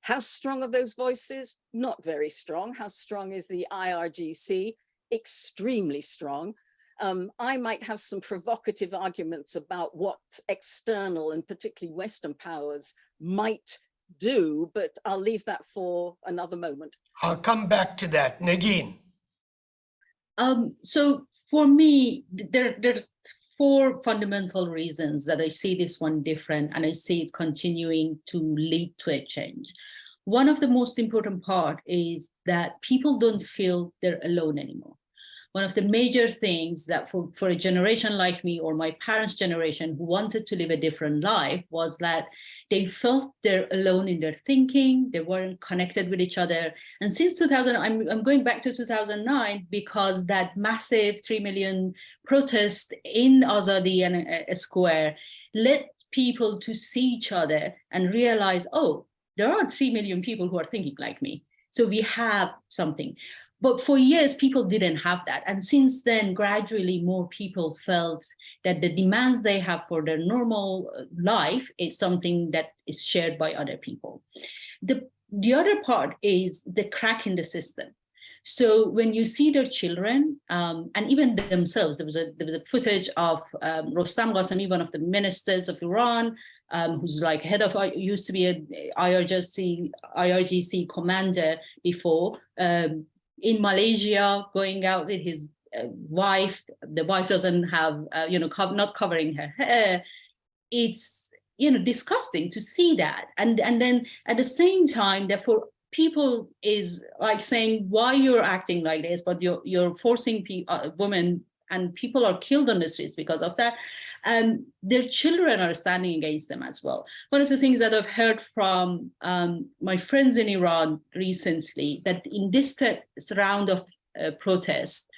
How strong are those voices? Not very strong. How strong is the IRGC? Extremely strong. Um, I might have some provocative arguments about what external and particularly Western powers might do, but I'll leave that for another moment. I'll come back to that. Negin. Um, so for me, there, there's four fundamental reasons that I see this one different and I see it continuing to lead to a change. One of the most important part is that people don't feel they're alone anymore one of the major things that for, for a generation like me or my parents' generation who wanted to live a different life was that they felt they're alone in their thinking, they weren't connected with each other. And since 2000, I'm, I'm going back to 2009 because that massive 3 million protest in Azadi and a, a Square led people to see each other and realize, oh, there are 3 million people who are thinking like me. So we have something. But for years, people didn't have that. And since then, gradually more people felt that the demands they have for their normal uh, life is something that is shared by other people. The, the other part is the crack in the system. So when you see their children um, and even themselves, there was a there was a footage of um, Rostam Qasemi, one of the ministers of Iran, um, who's like head of used to be a IRGC IRGC commander before, um, in Malaysia, going out with his uh, wife, the wife doesn't have, uh, you know, co not covering her hair. It's, you know, disgusting to see that. And, and then at the same time, therefore, people is like saying, why you're acting like this, but you're, you're forcing uh, women and people are killed on the streets because of that. And their children are standing against them as well. One of the things that I've heard from um, my friends in Iran recently, that in this round of uh, protests,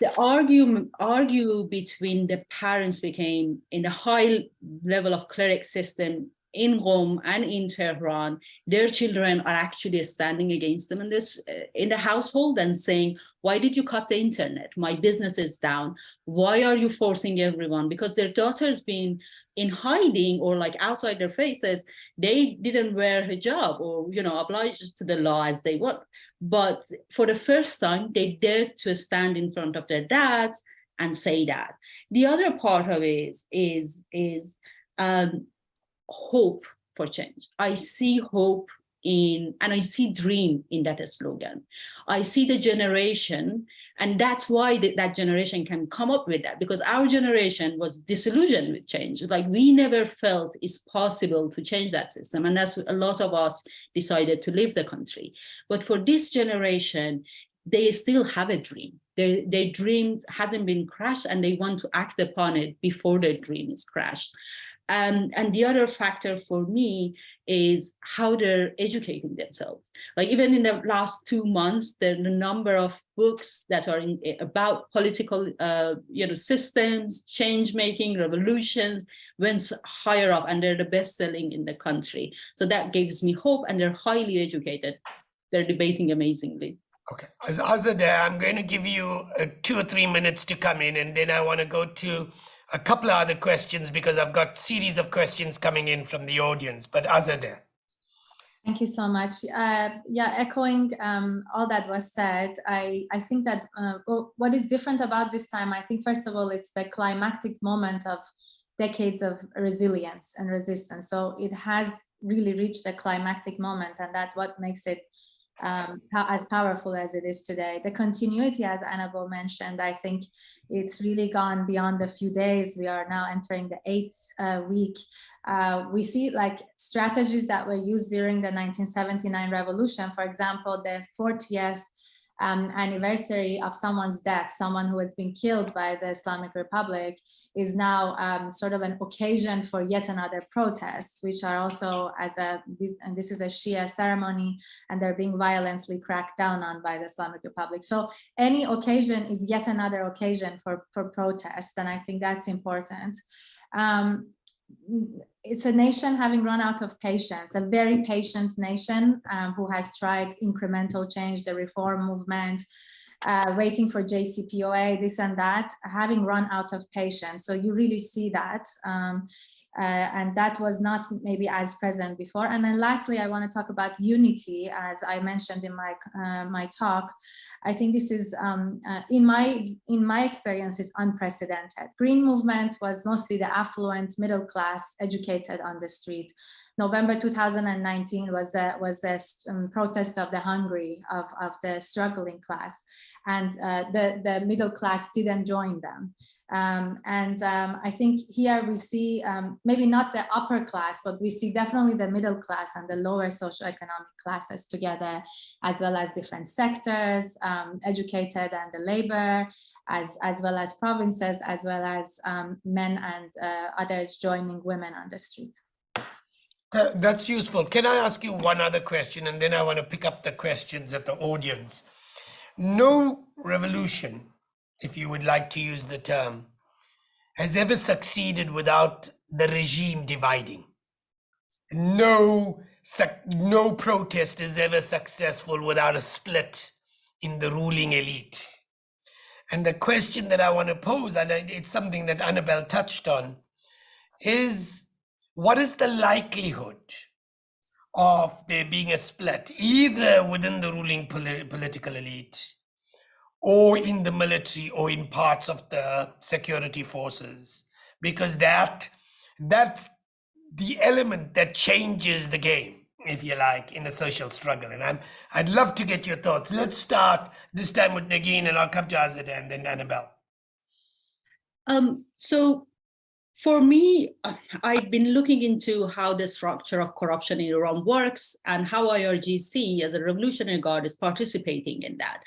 the argument argue between the parents became in a high level of cleric system in Qom and in Tehran, their children are actually standing against them in this uh, in the household and saying, why did you cut the internet? My business is down. Why are you forcing everyone? Because their daughter's been in hiding or like outside their faces, they didn't wear hijab or, you know, obliged to the law as they would. But for the first time, they dared to stand in front of their dads and say that. The other part of it is, is, is um, hope for change. I see hope in, and I see dream in that slogan. I see the generation, and that's why that generation can come up with that, because our generation was disillusioned with change. Like we never felt it's possible to change that system. And that's a lot of us decided to leave the country. But for this generation, they still have a dream. Their, their dream hasn't been crashed and they want to act upon it before their dream is crashed. Um, and the other factor for me is how they're educating themselves. Like even in the last two months, the, number of books that are in, about political uh, you know, systems, change making, revolutions went higher up and they're the best selling in the country. So that gives me hope and they're highly educated. They're debating amazingly. Okay, Azadeh, I'm going to give you uh, two or three minutes to come in, and then I want to go to a couple of other questions because I've got series of questions coming in from the audience. But Azadeh. Thank you so much. Uh, yeah, echoing um, all that was said, I, I think that uh, what is different about this time, I think, first of all, it's the climactic moment of decades of resilience and resistance. So it has really reached a climactic moment and that what makes it um, as powerful as it is today. The continuity, as Annabelle mentioned, I think it's really gone beyond a few days. We are now entering the eighth uh, week. Uh, we see like strategies that were used during the 1979 revolution, for example, the 40th um, anniversary of someone's death, someone who has been killed by the Islamic Republic, is now um, sort of an occasion for yet another protest, which are also as a, this, and this is a Shia ceremony, and they're being violently cracked down on by the Islamic Republic. So any occasion is yet another occasion for, for protest, and I think that's important. Um, it's a nation having run out of patience, a very patient nation um, who has tried incremental change, the reform movement, uh, waiting for JCPOA, this and that, having run out of patience. So you really see that. Um, uh, and that was not maybe as present before. And then lastly, I want to talk about unity, as I mentioned in my uh, my talk. I think this is, um, uh, in my in my experience, is unprecedented. Green movement was mostly the affluent middle class, educated on the street. November 2019 was the was the um, protest of the hungry of of the struggling class, and uh, the the middle class didn't join them. Um, and um, I think here we see um, maybe not the upper class, but we see definitely the middle class and the lower socioeconomic classes together, as well as different sectors, um, educated and the labor, as, as well as provinces, as well as um, men and uh, others joining women on the street. Uh, that's useful. Can I ask you one other question? And then I want to pick up the questions at the audience. No revolution if you would like to use the term, has ever succeeded without the regime dividing. No, no protest is ever successful without a split in the ruling elite. And the question that I want to pose, and it's something that Annabelle touched on, is what is the likelihood of there being a split, either within the ruling political elite or in the military or in parts of the security forces. Because that that's the element that changes the game if you like in the social struggle. And i'm i'd love to get your thoughts. Let's start this time with Negin and i'll come to Azad and then annabelle. Um so for me, I've been looking into how the structure of corruption in Iran works and how IRGC as a Revolutionary Guard is participating in that.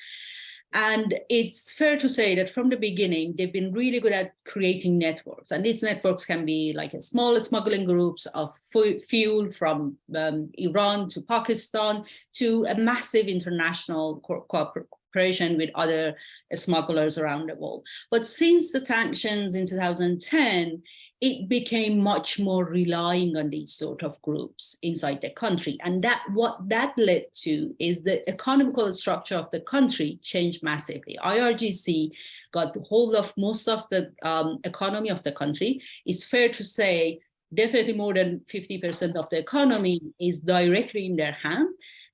And it's fair to say that from the beginning, they've been really good at creating networks. And these networks can be like a small smuggling groups of fuel from um, Iran to Pakistan to a massive international co cooperation with other smugglers around the world. But since the sanctions in 2010, it became much more relying on these sort of groups inside the country. And that what that led to is the economical structure of the country changed massively. IRGC got hold of most of the um, economy of the country. It's fair to say definitely more than 50% of the economy is directly in their hand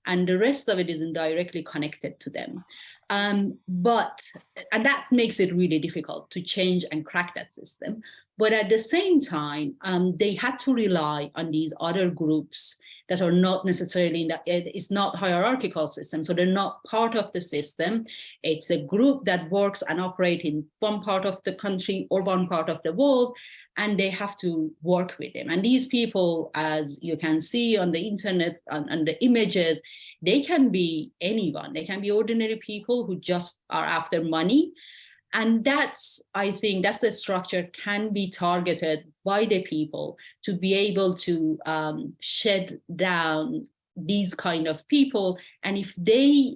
and the rest of it is indirectly connected to them. Um, but, and that makes it really difficult to change and crack that system. But at the same time, um, they had to rely on these other groups that are not necessarily in the, it's not hierarchical system. So they're not part of the system. It's a group that works and operate in one part of the country or one part of the world, and they have to work with them. And these people, as you can see on the internet and, and the images, they can be anyone. They can be ordinary people who just are after money And that's, I think, that's the structure can be targeted by the people to be able to um, shed down these kind of people. And if they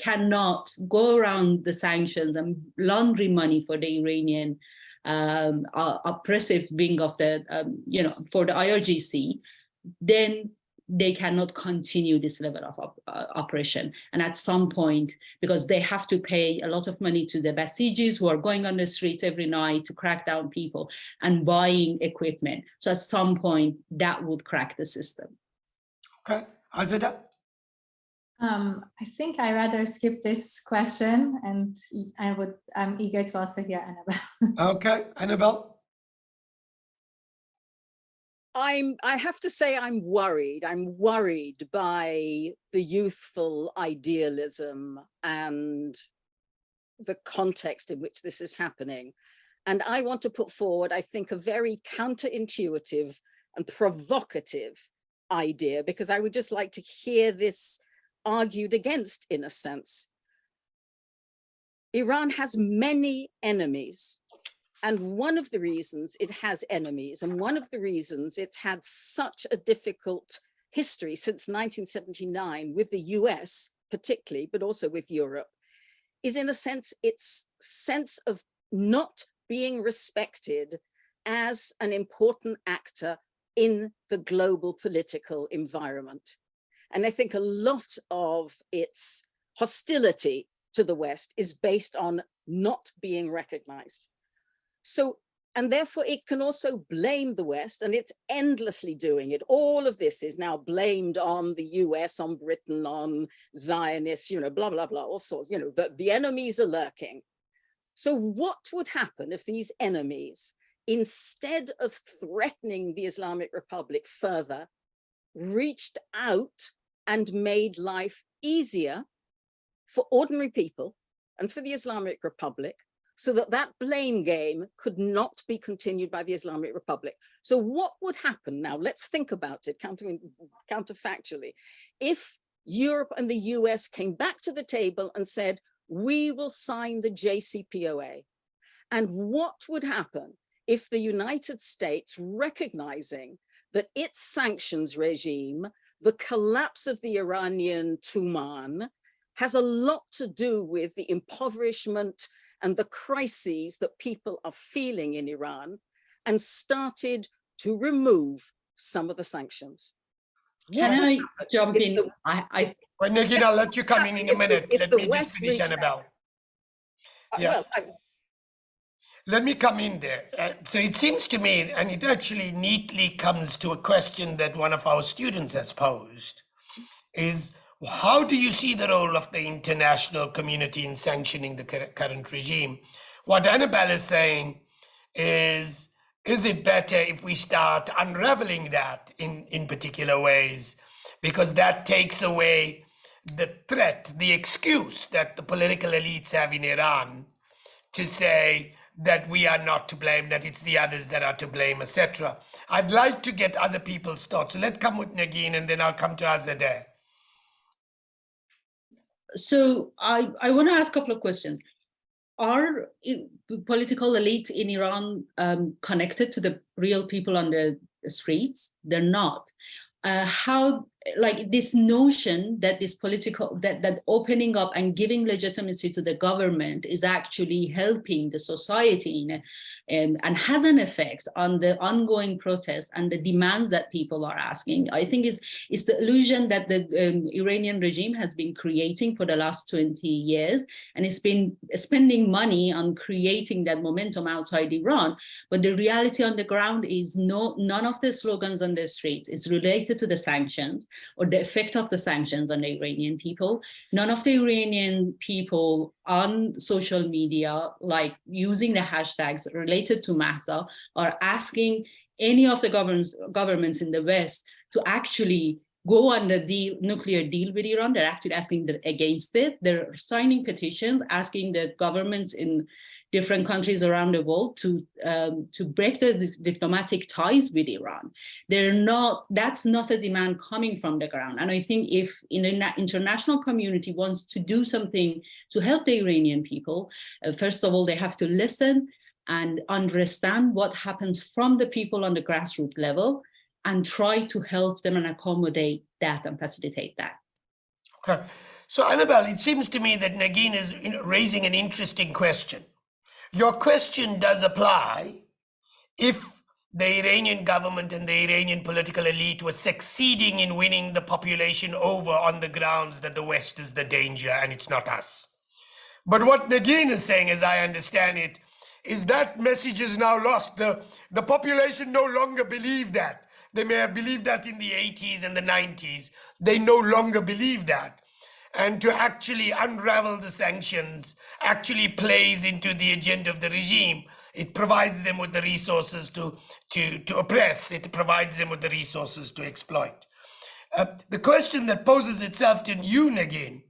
cannot go around the sanctions and laundry money for the Iranian um, uh, oppressive wing of the, um, you know, for the IRGC, then they cannot continue this level of op uh, operation. And at some point, because they have to pay a lot of money to the Basijis who are going on the streets every night to crack down people and buying equipment. So at some point, that would crack the system. Okay, Azadeh? Um, I think I rather skip this question and I would, I'm eager to also hear Annabelle. Okay, Annabelle? I'm, I have to say I'm worried. I'm worried by the youthful idealism and the context in which this is happening. And I want to put forward, I think, a very counterintuitive and provocative idea, because I would just like to hear this argued against in a sense. Iran has many enemies and one of the reasons it has enemies and one of the reasons it's had such a difficult history since 1979 with the US particularly, but also with Europe, is in a sense its sense of not being respected as an important actor in the global political environment. And I think a lot of its hostility to the West is based on not being recognized. So, and therefore it can also blame the West and it's endlessly doing it. All of this is now blamed on the US, on Britain, on Zionists, you know, blah, blah, blah, all sorts, you know, the, the enemies are lurking. So what would happen if these enemies, instead of threatening the Islamic Republic further, reached out and made life easier for ordinary people and for the Islamic Republic so that that blame game could not be continued by the Islamic Republic. So what would happen now? Let's think about it counter, counterfactually. If Europe and the US came back to the table and said, we will sign the JCPOA. And what would happen if the United States, recognizing that its sanctions regime, the collapse of the Iranian Tuman, has a lot to do with the impoverishment and the crises that people are feeling in Iran and started to remove some of the sanctions. Can I jump in? The, I, I well, Nikki, I'll let you come in in a minute. If let the me West just finish, Annabelle. Uh, yeah. Well, I, let me come in there. Uh, so it seems to me, and it actually neatly comes to a question that one of our students has posed, is how do you see the role of the international community in sanctioning the current regime? What Annabelle is saying is, is it better if we start unraveling that in, in particular ways? Because that takes away the threat, the excuse that the political elites have in Iran to say that we are not to blame, that it's the others that are to blame, etc. I'd like to get other people's thoughts. So let's come with Negin and then I'll come to Azadeh so I, I want to ask a couple of questions. Are political elites in Iran um, connected to the real people on the streets? They're not. Uh, how like this notion that this political that that opening up and giving legitimacy to the government is actually helping the society in a, um, and has an effect on the ongoing protests and the demands that people are asking i think is is the illusion that the um, iranian regime has been creating for the last 20 years and it's been spending money on creating that momentum outside iran but the reality on the ground is no none of the slogans on the streets is related to the sanctions or the effect of the sanctions on the Iranian people. None of the Iranian people on social media, like using the hashtags related to Mahsa, are asking any of the governments, governments in the West to actually go on the deal, nuclear deal with Iran. They're actually asking the, against it. They're signing petitions asking the governments in different countries around the world to um, to break the diplomatic ties with Iran. They're not. That's not a demand coming from the ground. And I think if in an international community wants to do something to help the Iranian people, uh, first of all, they have to listen and understand what happens from the people on the grassroots level and try to help them and accommodate that and facilitate that. Okay. So, Annabelle, it seems to me that Negin is raising an interesting question. Your question does apply if the Iranian government and the Iranian political elite was succeeding in winning the population over on the grounds that the West is the danger and it's not us. But what Negin is saying, as I understand it, is that message is now lost. The, the population no longer believe that. They may have believed that in the 80s and the 90s. They no longer believe that. And to actually unravel the sanctions actually plays into the agenda of the regime. It provides them with the resources to, to, to oppress, it provides them with the resources to exploit. Uh, the question that poses itself to you, Negin,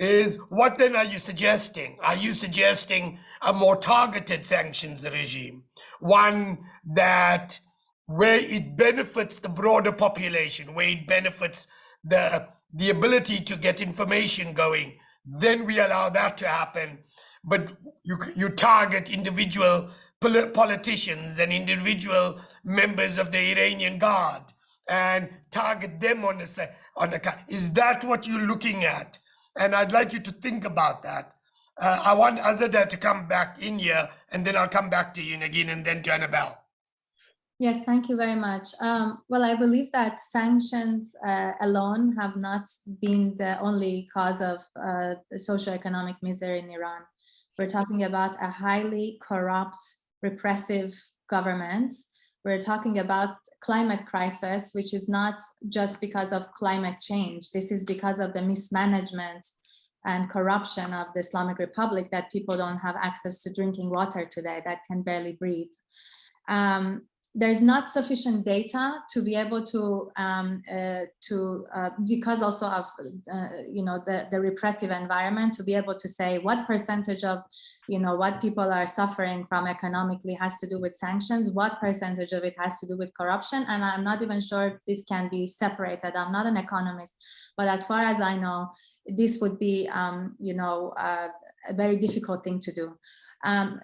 is what then are you suggesting? Are you suggesting a more targeted sanctions regime? One that where it benefits the broader population, where it benefits the the ability to get information going, then we allow that to happen. But you you target individual politicians and individual members of the Iranian Guard and target them on a on a is that what you're looking at? And I'd like you to think about that. Uh, I want Azadeh to come back in here, and then I'll come back to you again, and then to Annabelle. Yes, thank you very much. Um, well, I believe that sanctions uh, alone have not been the only cause of uh, the socioeconomic misery in Iran. We're talking about a highly corrupt, repressive government. We're talking about climate crisis, which is not just because of climate change. This is because of the mismanagement and corruption of the Islamic Republic that people don't have access to drinking water today, that can barely breathe. Um, there's not sufficient data to be able to um, uh, to uh, because also of uh, you know the the repressive environment to be able to say what percentage of you know what people are suffering from economically has to do with sanctions what percentage of it has to do with corruption and i'm not even sure this can be separated. I'm not an economist but as far as i know this would be um, you know uh, a very difficult thing to do. Um,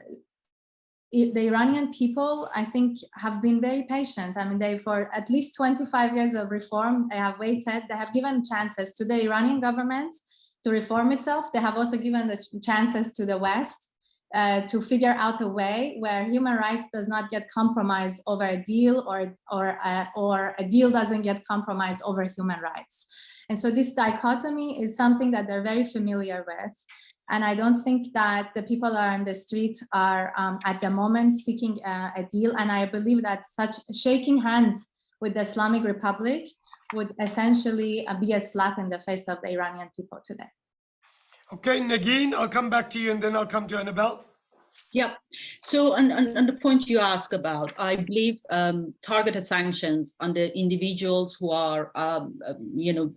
the Iranian people, I think, have been very patient. I mean, they, for at least 25 years of reform, they have waited, they have given chances to the Iranian government to reform itself. They have also given the chances to the West uh, to figure out a way where human rights does not get compromised over a deal or, or, uh, or a deal doesn't get compromised over human rights. And so this dichotomy is something that they're very familiar with. And I don't think that the people that are on the street are um, at the moment seeking a, a, deal. And I believe that such shaking hands with the Islamic Republic would essentially uh, be a slap in the face of the Iranian people today. Okay, Negin, I'll come back to you and then I'll come to Annabelle. Yeah. So on, on, on, the point you ask about, I believe um, targeted sanctions on the individuals who are, um, you know,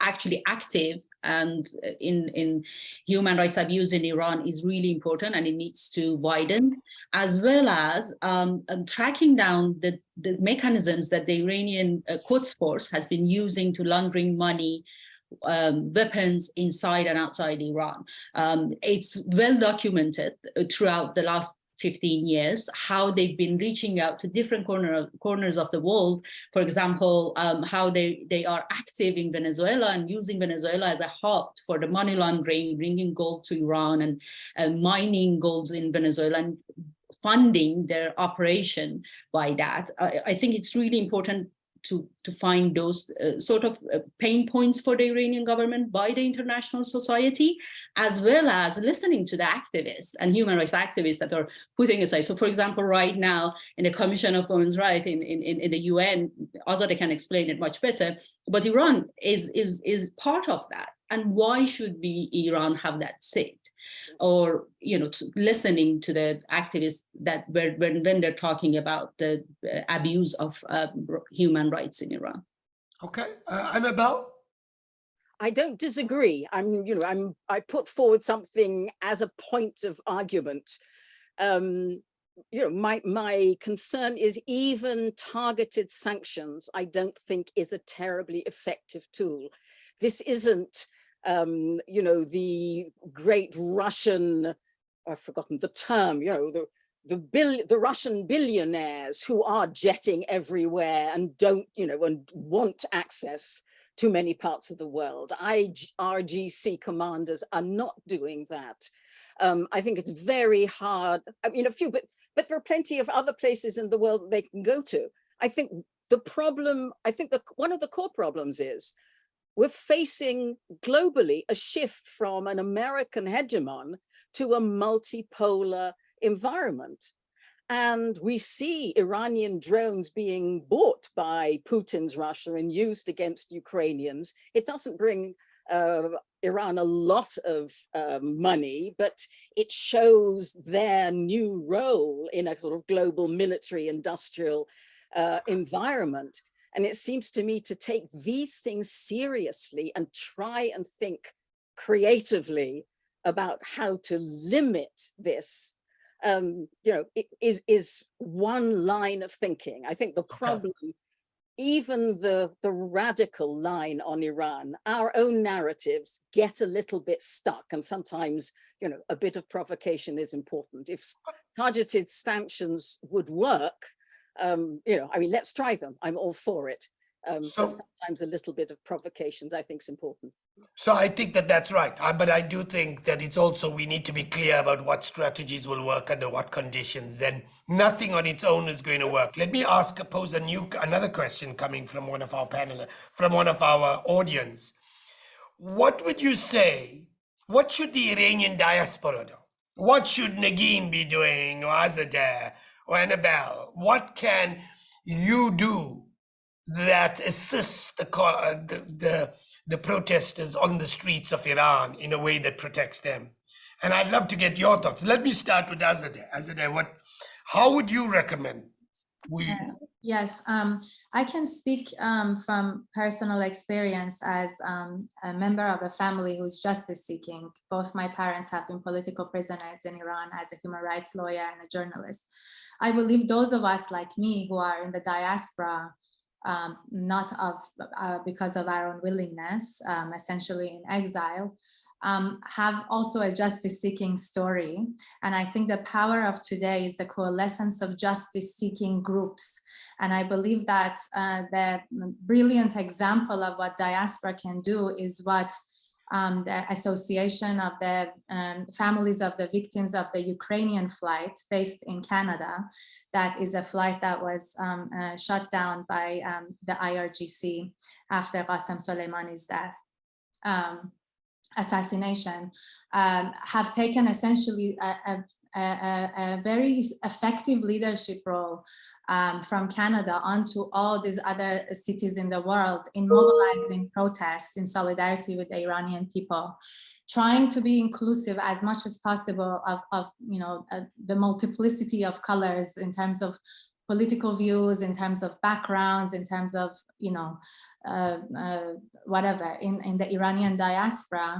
actually active and in, in human rights abuse in Iran is really important and it needs to widen, as well as um, um, tracking down the, the mechanisms that the Iranian uh, Force has been using to laundering money um, weapons inside and outside Iran. Um, it's well documented throughout the last 15 years, how they've been reaching out to different corner, corners of the world. For example, um, how they, they are active in Venezuela and using Venezuela as a hub for the money laundering, bringing gold to Iran and uh, mining golds in Venezuela and funding their operation by that. I, I think it's really important to, to find those uh, sort of uh, pain points for the Iranian government by the international society, as well as listening to the activists and human rights activists that are putting aside. So for example, right now in the Commission of Women's Rights in, in, in the UN, Azadeh can explain it much better, but Iran is, is, is part of that. And why should we, Iran have that seat? Or you know listening to the activists that when, when they're talking about the uh, abuse of uh, human rights in Iran. Okay, uh, Annabelle. I don't disagree. I'm, you know, I'm, I put forward something as a point of argument. Um, you know, my, my concern is even targeted sanctions, I don't think is a terribly effective tool. This isn't, um, you know, the great Russian, I've forgotten the term, you know, the, the bill the Russian billionaires who are jetting everywhere and don't, you know, and want access to many parts of the world. IRGC commanders are not doing that. Um, I think it's very hard. I mean, a few, but but there are plenty of other places in the world they can go to. I think the problem, I think that one of the core problems is we're facing globally a shift from an American hegemon to a multipolar environment. And we see Iranian drones being bought by Putin's Russia and used against Ukrainians. It doesn't bring uh, Iran a lot of uh, money, but it shows their new role in a sort of global military industrial uh, environment. And it seems to me to take these things seriously and try and think creatively about how to limit this um, you know, is, is one line of thinking. I think the problem, even the, the radical line on Iran, our own narratives get a little bit stuck and sometimes, you know, a bit of provocation is important. If targeted sanctions would work, um, you know, I mean, let's try them. I'm all for it. Um, So- sometimes a little bit of provocations I think is important. So I think that that's right. Uh, but I do think that it's also we need to be clear about what strategies will work under what conditions, and nothing on its own is going to work. Let me ask, pose a new another question coming from one of our panel, from one of our audience. What would you say? What should the Iranian diaspora do? What should Negin be doing, or Azadeh, or Annabelle? What can you do that assists the, uh, the, the the protesters on the streets of Iran in a way that protects them. And I'd love to get your thoughts. Let me start with Azadeh. Azadeh, what, how would you recommend we? Yes, um, I can speak um, from personal experience as um, a member of a family who's justice seeking. Both my parents have been political prisoners in Iran as a human rights lawyer and a journalist. I believe those of us like me who are in the diaspora um, not of uh, because of our own willingness, um, essentially in exile, um, have also a justice seeking story. And I think the power of today is the coalescence of justice seeking groups. And I believe that uh, the brilliant example of what diaspora can do is what um, the Association of the um, Families of the Victims of the Ukrainian Flight based in Canada. That is a flight that was um, uh, shut down by um, the IRGC after Qasem Soleimani's death. Assassination um, have taken essentially a, a, a, a, very effective leadership role um, from Canada onto all these other cities in the world in mobilizing protests in solidarity with the Iranian people, trying to be inclusive as much as possible of, of you know, uh, the multiplicity of colors in terms of political views, in terms of backgrounds, in terms of, you know, uh, uh, whatever in, in the Iranian diaspora,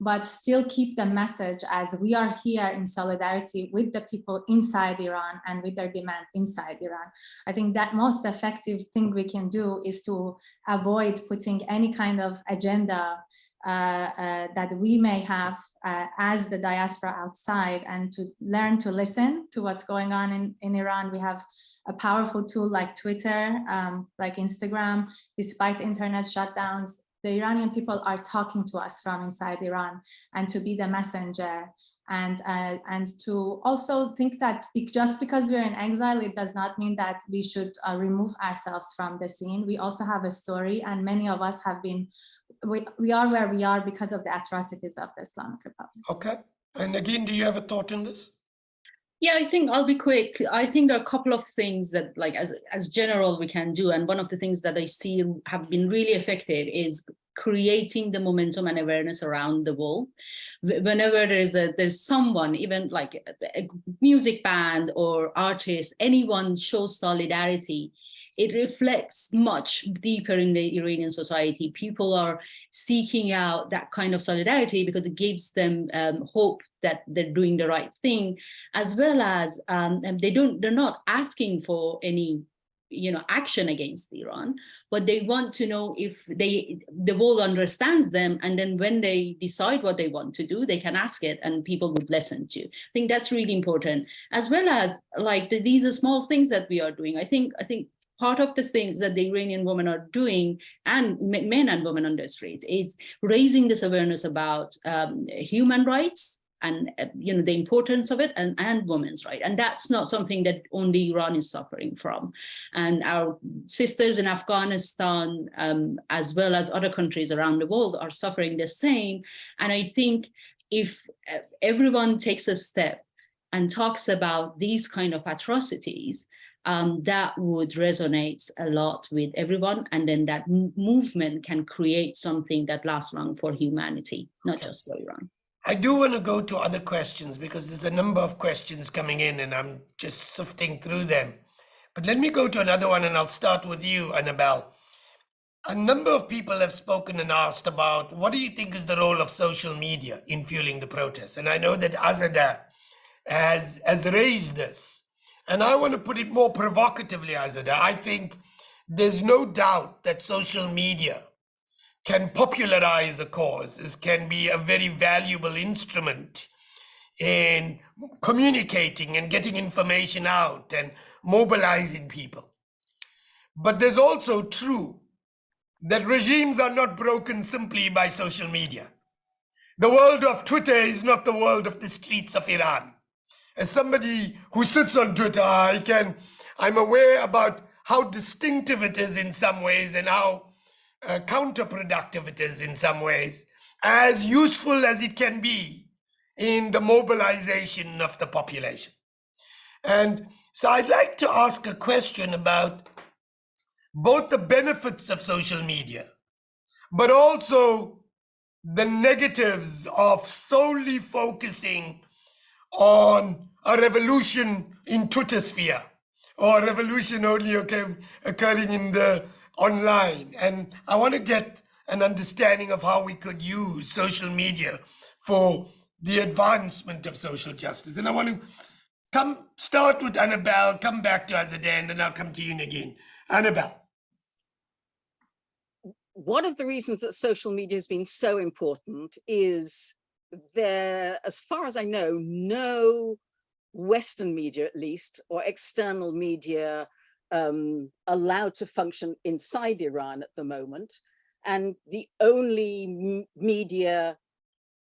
but still keep the message as we are here in solidarity with the people inside Iran and with their demand inside Iran. I think that most effective thing we can do is to avoid putting any kind of agenda that we may have uh, as the diaspora outside and to learn to listen to what's going on in, in Iran. We have a powerful tool like Twitter, um, like Instagram, despite internet shutdowns, the Iranian people are talking to us from inside Iran and to be the messenger and uh, and to also think that just because we're in exile, it does not mean that we should uh, remove ourselves from the scene. We also have a story and many of us have been, we, we are where we are because of the atrocities of the Islamic Republic. Okay. And again, do you have a thought on this? Yeah, I think I'll be quick. I think there are a couple of things that like as, as general we can do. And one of the things that I see have been really effective is creating the momentum and awareness around the world. Whenever there's a there's someone, even like a music band or artist, anyone shows solidarity, it reflects much deeper in the Iranian society. People are seeking out that kind of solidarity because it gives them um, hope that they're doing the right thing, as well as um, they don't, they're not asking for any you know, action against Iran, but they want to know if they, the world understands them. And then when they decide what they want to do, they can ask it and people would listen to. I think that's really important, as well as like the, these are small things that we are doing. I think, I think part of the things that the Iranian women are doing and men and women on the streets is raising this awareness about um, human rights and uh, you know the importance of it and and women's right. And that's not something that only iran is suffering from. And our sisters in afghanistan um, as well as other countries around the world are suffering the same. And i think if uh, everyone takes a step and talks about these kind of atrocities um, that would resonate a lot with everyone and then that movement can create something that lasts long for humanity not just for iran I do want to go to other questions because there's a number of questions coming in and I'm just sifting through them. But let me go to another one and I'll start with you, Annabelle. A number of people have spoken and asked about what do you think is the role of social media in fueling the protests? And I know that Azadeh has, has raised this. And I want to put it more provocatively, Azadeh. I think there's no doubt that social media can popularize a cause, is can be a very valuable instrument in communicating and getting information out and mobilizing people. But there's also true that regimes are not broken simply by social media. The world of Twitter is not the world of the streets of Iran. As somebody who sits on Twitter, I can, I'm aware about how distinctive it is in some ways and how uh, counterproductive it is in some ways, as useful as it can be in the mobilization of the population. And so I'd like to ask a question about both the benefits of social media, but also the negatives of solely focusing on a revolution in Twitter sphere or a revolution only occurring in the online. And I want to get an understanding of how we could use social media for the advancement of social justice. And I want to come start with Annabelle, come back to Azadeh, and then I'll come to you again. Annabelle. One of the reasons that social media has been so important is there, as far as I know, no Western media at least, or external media um, allowed to function inside Iran at the moment. And the only media,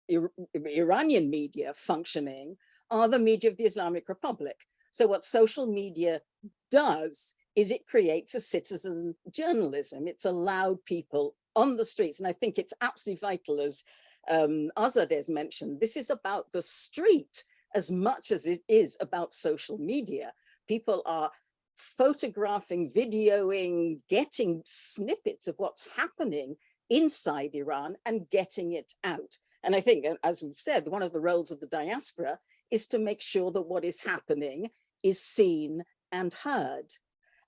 Ir Iranian media functioning are the media of the Islamic Republic. So what social media does is it creates a citizen journalism. It's allowed people on the streets. And I think it's absolutely vital, as um, Azadeh has mentioned, this is about the street as much as it is about social media. People are photographing, videoing, getting snippets of what's happening inside Iran and getting it out. And I think, as we've said, one of the roles of the diaspora is to make sure that what is happening is seen and heard.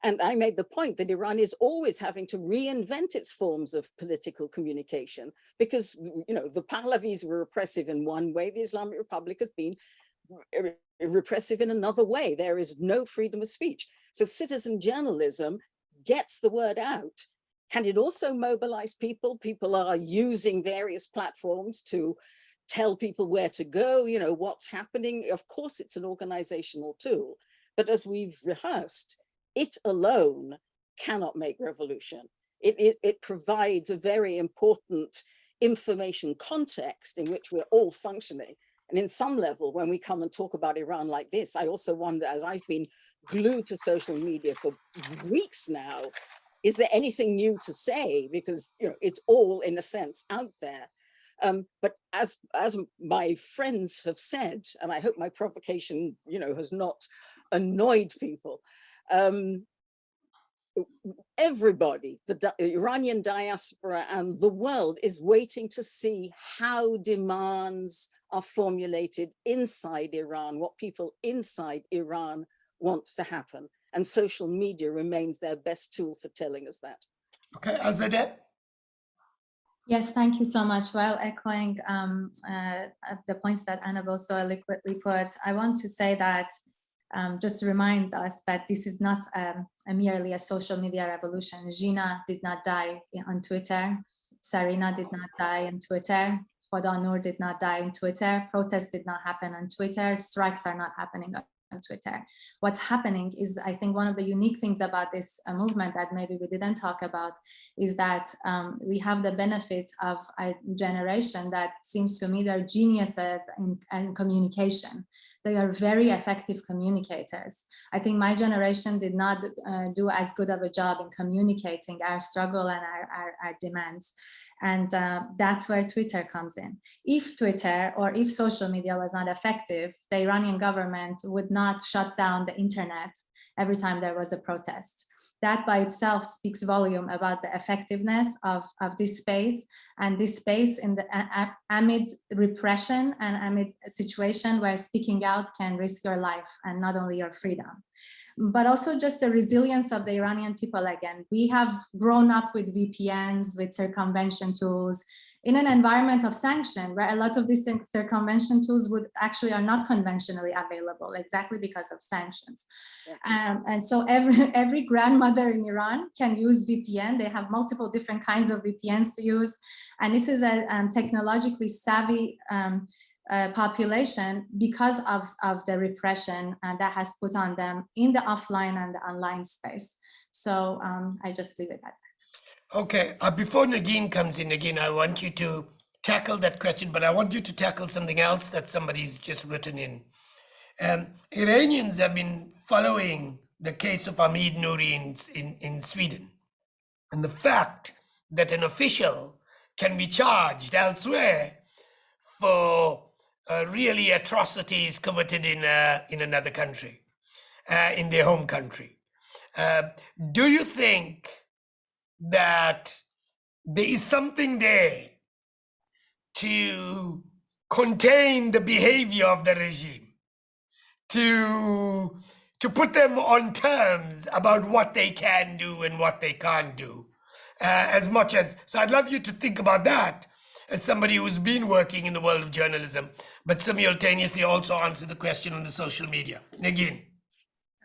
And I made the point that Iran is always having to reinvent its forms of political communication because, you know, the Pahlavis were repressive in one way, the Islamic Republic has been repressive in another way. There is no freedom of speech. So citizen journalism gets the word out. Can it also mobilize people? People are using various platforms to tell people where to go, you know, what's happening. Of course, it's an organizational tool, but as we've rehearsed, it alone cannot make revolution. It, it, it provides a very important information context in which we're all functioning. And in some level, when we come and talk about Iran like this, I also wonder, as I've been glued to social media for weeks now, is there anything new to say? Because you know it's all in a sense out there. Um, but as as my friends have said, and I hope my provocation, you know, has not annoyed people. Um, everybody, the Iranian diaspora and the world is waiting to see how demands are formulated inside Iran, what people inside Iran wants to happen. and social media remains their best tool for telling us that. Okay, Azadeh? Yes, thank you so much. While echoing um, uh, the points that Annabelle so eloquently put, I want to say that um, just to remind us that this is not um, a merely a social media revolution. Jina did not die on Twitter. Sarina did not die on Twitter. Khoda Noor did not die on Twitter. Protests did not happen on Twitter. Strikes are not happening on on Twitter. What's happening is, I think one of the unique things about this uh, movement that maybe we didn't talk about is that um, we have the benefit of a generation that seems to me they're geniuses in, in communication. They are very effective communicators. I think my generation did not uh, do as good of a job in communicating our struggle and our, our, our demands. And uh, that's where Twitter comes in. If Twitter or if social media was not effective, the Iranian government would not shut down the internet every time there was a protest. That by itself speaks volume about the effectiveness of, of this space and this space in the amid repression and amid a situation where speaking out can risk your life and not only your freedom but also just the resilience of the Iranian people again. We have grown up with VPNs, with circumvention tools, in an environment of sanction where a lot of these circumvention tools would actually are not conventionally available exactly because of sanctions. Yeah. Um, and so every, every grandmother in Iran can use VPN. They have multiple different kinds of VPNs to use. And this is a um, technologically savvy um, uh, population because of, of the repression uh, that has put on them in the offline and the online space. So um, I just leave it at that. Okay, uh, before Negin comes in again, I want you to tackle that question, but I want you to tackle something else that somebody's just written in. Um, Iranians have been following the case of Hamid Nouri in, in, in Sweden. And the fact that an official can be charged elsewhere for uh, really atrocities committed in uh, in another country, uh, in their home country. Do you think that there is something there to contain the behavior of the regime, to to put them on terms about what they can do and what they can't do, uh, as much as so? I'd love you to think about that as somebody who's been working in the world of journalism but simultaneously also answer the question on the social media. Again.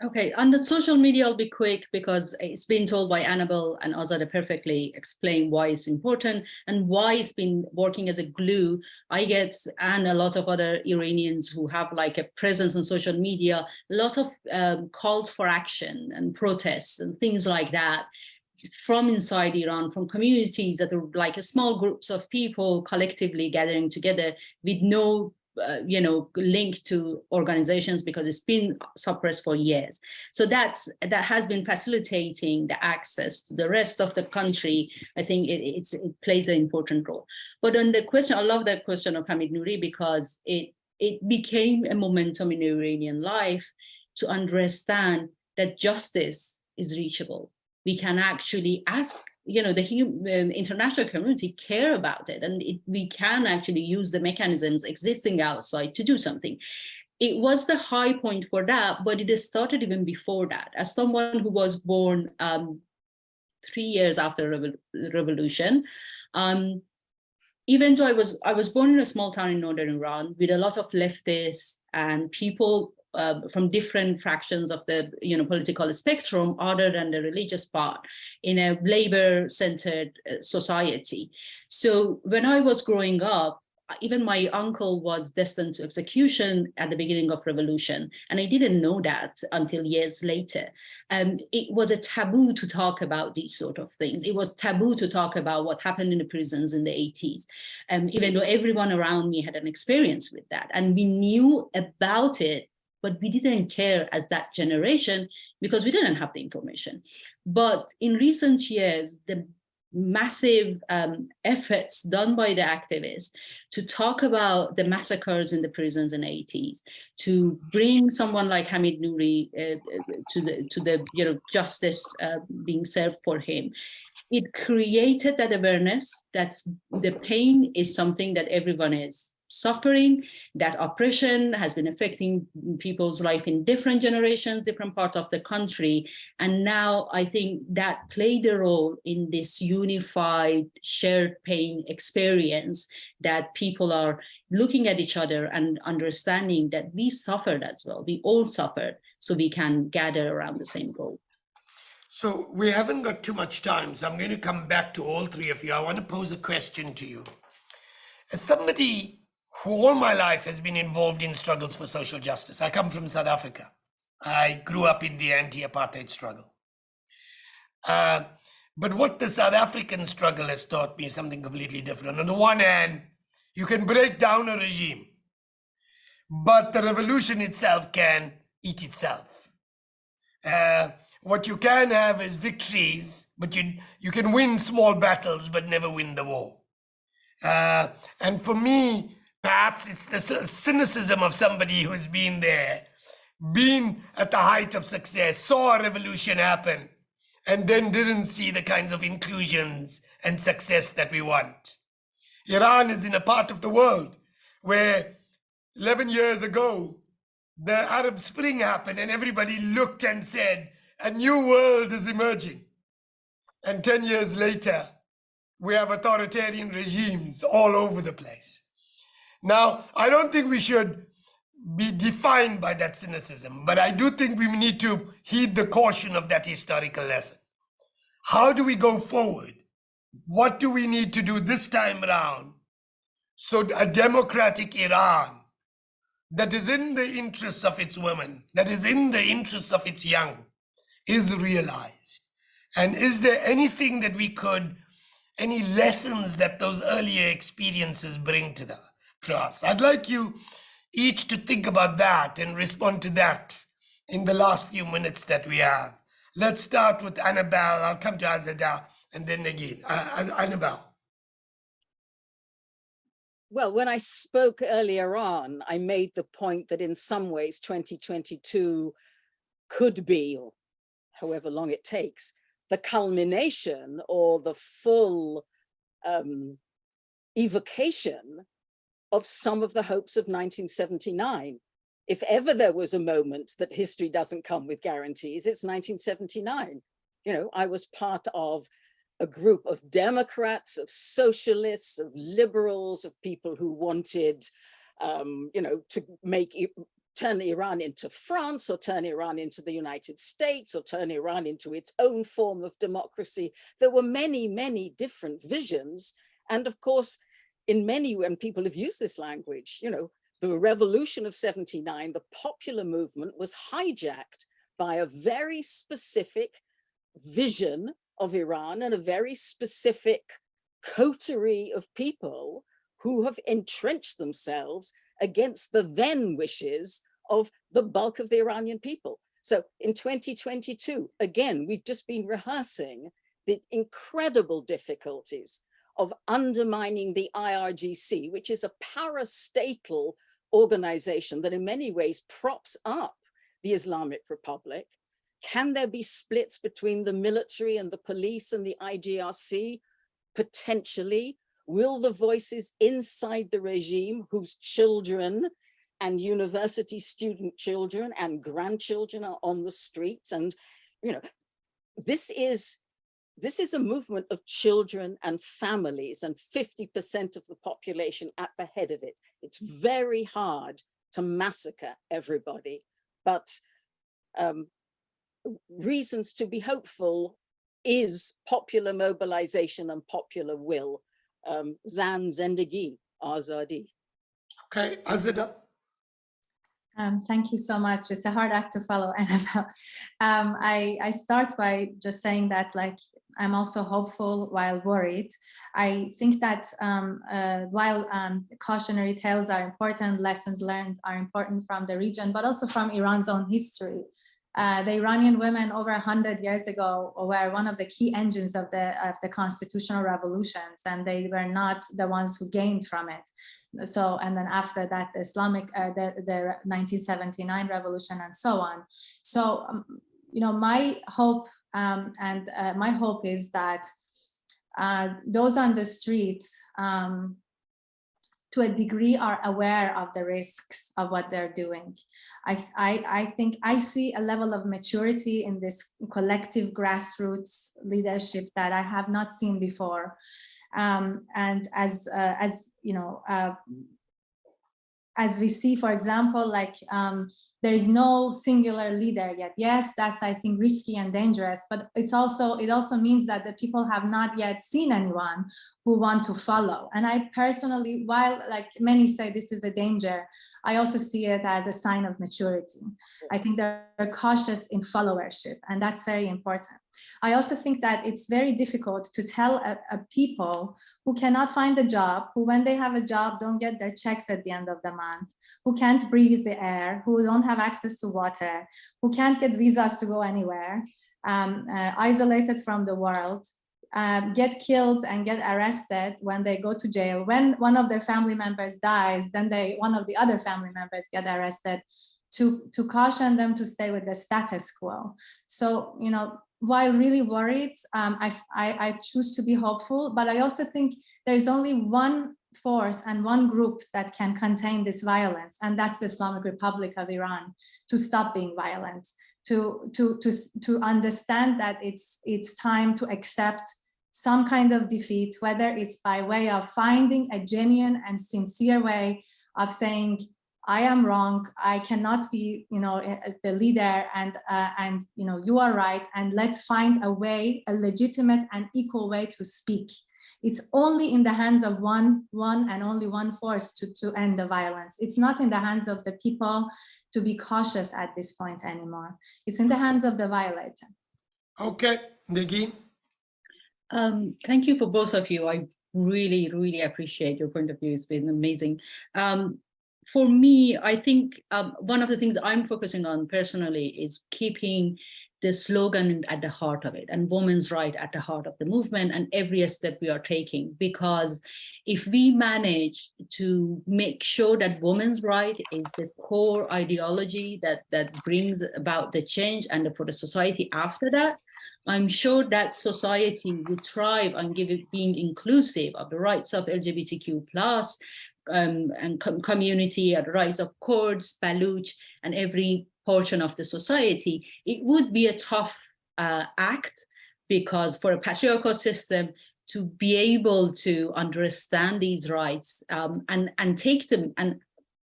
Okay, on the social media, I'll be quick because it's been told by Annabelle and Azadeh perfectly explain why it's important and why it's been working as a glue. I get, and a lot of other Iranians who have like a presence on social media, a lot of um, calls for action and protests and things like that from inside Iran, from communities that are like small groups of people collectively gathering together with no uh, you know, link to organizations because it's been suppressed for years. So that's that has been facilitating the access to the rest of the country. I think it, it plays an important role. But on the question, I love that question of Hamid Nouri because it it became a momentum in Iranian life to understand that justice is reachable. We can actually ask you know, the, the international community care about it and it, we can actually use the mechanisms existing outside to do something. It was the high point for that, but it started even before that. As someone who was born um, three years after the revolution, um, even though I was I was born in a small town in northern Iran with a lot of leftists and people uh, from different fractions of the you know political spectrum other than the religious part in a labor-centered uh, society. So when I was growing up, even my uncle was destined to execution at the beginning of revolution and i didn't know that until years later. Um, it was a taboo to talk about these sort of things. It was taboo to talk about what happened in the prisons in the 80s um, even though everyone around me had an experience with that and we knew about it but we didn't care as that generation because we didn't have the information. But in recent years, the massive um, efforts done by the activists to talk about the massacres in the prisons in the 80s, to bring someone like Hamid Nouri uh, to the to the you know justice uh, being served for him, it created that awareness that the pain is something that everyone is suffering, that oppression has been affecting people's life in different generations, different parts of the country. And now I think that played a role in this unified shared pain experience that people are looking at each other and understanding that we suffered as well. We all suffered so we can gather around the same goal. So we haven't got too much time, so I'm going to come back to all three of you. I want to pose a question to you. As somebody who all my life has been involved in struggles for social justice, I come from South Africa. I grew up in the anti-apartheid struggle. Uh, but what the South African struggle has taught me is something completely different. On the one hand, you can break down a regime, but the revolution itself can eat itself. Uh, what you can have is victories, but you you can win small battles, but never win the war. Uh, and for me, perhaps it's the cynicism of somebody who's been there, been at the height of success, saw a revolution happen, and then didn't see the kinds of inclusions and success that we want. Iran is in a part of the world where 11 years ago, the Arab Spring happened and everybody looked and said, a new world is emerging. And 10 years later, we have authoritarian regimes all over the place. Now, I don't think we should be defined by that cynicism, but I do think we need to heed the caution of that historical lesson. How do we go forward? What do we need to do this time around so a democratic Iran that is in the interests of its women, that is in the interests of its young, is realized? And is there anything that we could, any lessons that those earlier experiences bring to the cross? I'd like you each to think about that and respond to that in the last few minutes that we have. Let's start with Annabelle. I'll come to Azadeh and then again. Uh, Annabelle. Well, when I spoke earlier on, I made the point that in some ways 2022 could be, or however long it takes, the culmination or the full um, evocation of some of the hopes of 1979. If ever there was a moment that history doesn't come with guarantees, it's 1979. You know, I was part of a group of Democrats, of socialists, of liberals, of people who wanted, um, you know, to make turn Iran into France or turn Iran into the United States or turn Iran into its own form of democracy. There were many, many different visions. And of course, in many, when people have used this language, you know, the revolution of 79, the popular movement was hijacked by a very specific vision of Iran and a very specific coterie of people who have entrenched themselves against the then wishes of the bulk of the Iranian people. So in 2022, again, we've just been rehearsing the incredible difficulties of undermining the IRGC, which is a parastatal organization that in many ways props up the Islamic Republic. Can there be splits between the military and the police and the IGRC? Potentially. Will the voices inside the regime whose children and university student children and grandchildren are on the streets and you know this is this is a movement of children and families and 50% of the population at the head of it. It's very hard to massacre everybody, but um, reasons to be hopeful is popular mobilization and popular will. Um, Zan Zendegi, Azadi. Okay, Azadeh. Um, thank you so much. It's a hard act to follow, Annabelle. Um, I, I start by just saying that like I'm also hopeful while worried. I think that um, uh, while um, cautionary tales are important, lessons learned are important from the region, but also from Iran's own history. Uh, the Iranian women over 100 years ago were one of the key engines of the, of the constitutional revolutions, and they were not the ones who gained from it. So, and then after that, the Islamic, uh, the, the 1979 revolution and so on. So, um, you know, my hope um, and uh, my hope is that uh, those on the streets um, to a degree are aware of the risks of what they're doing. I, I, I think I see a level of maturity in this collective grassroots leadership that I have not seen before. Um, and as, uh, as you know, uh, as we see, for example, like um, there is no singular leader yet. Yes, that's I think risky and dangerous, but it's also it also means that the people have not yet seen anyone who want to follow. And I personally, while like many say this is a danger, I also see it as a sign of maturity. I think they're cautious in followership, and that's very important. I also think that it's very difficult to tell a, a, people who cannot find a job, who when they have a job don't get their checks at the end of the month, who can't breathe the air, who don't have access to water, who can't get visas to go anywhere, um, uh, isolated from the world, um, get killed and get arrested when they go to jail. When one of their family members dies, then they one of the other family members get arrested to, to caution them to stay with the status quo. So, you know, while really worried, um, I, I, I choose to be hopeful, but I also think there is only one force and one group that can contain this violence, and that's the Islamic Republic of Iran, to stop being violent, to, to, to, to understand that it's, it's time to accept some kind of defeat, whether it's by way of finding a genuine and sincere way of saying, I am wrong. I cannot be, you know, the leader and, uh, and, you know, you are right. And let's find a way, a legitimate and equal way to speak. It's only in the hands of one, one and only one force to, to end the violence. It's not in the hands of the people to be cautious at this point anymore. It's in the hands of the violator. Okay, Negin. Um, thank you for both of you. I really, really appreciate your point of view. It's been amazing. Um, for me, I think um, one of the things I'm focusing on personally is keeping the slogan at the heart of it and women's right at the heart of the movement and every step we are taking because if we manage to make sure that women's right is the core ideology that that brings about the change and for the society after that i'm sure that society would thrive on giving being inclusive of the rights of lgbtq plus um, and com community, the rights of Kurds, Baluch, and every portion of the society, it would be a tough uh, act because for a patriarchal system to be able to understand these rights um, and, and take them and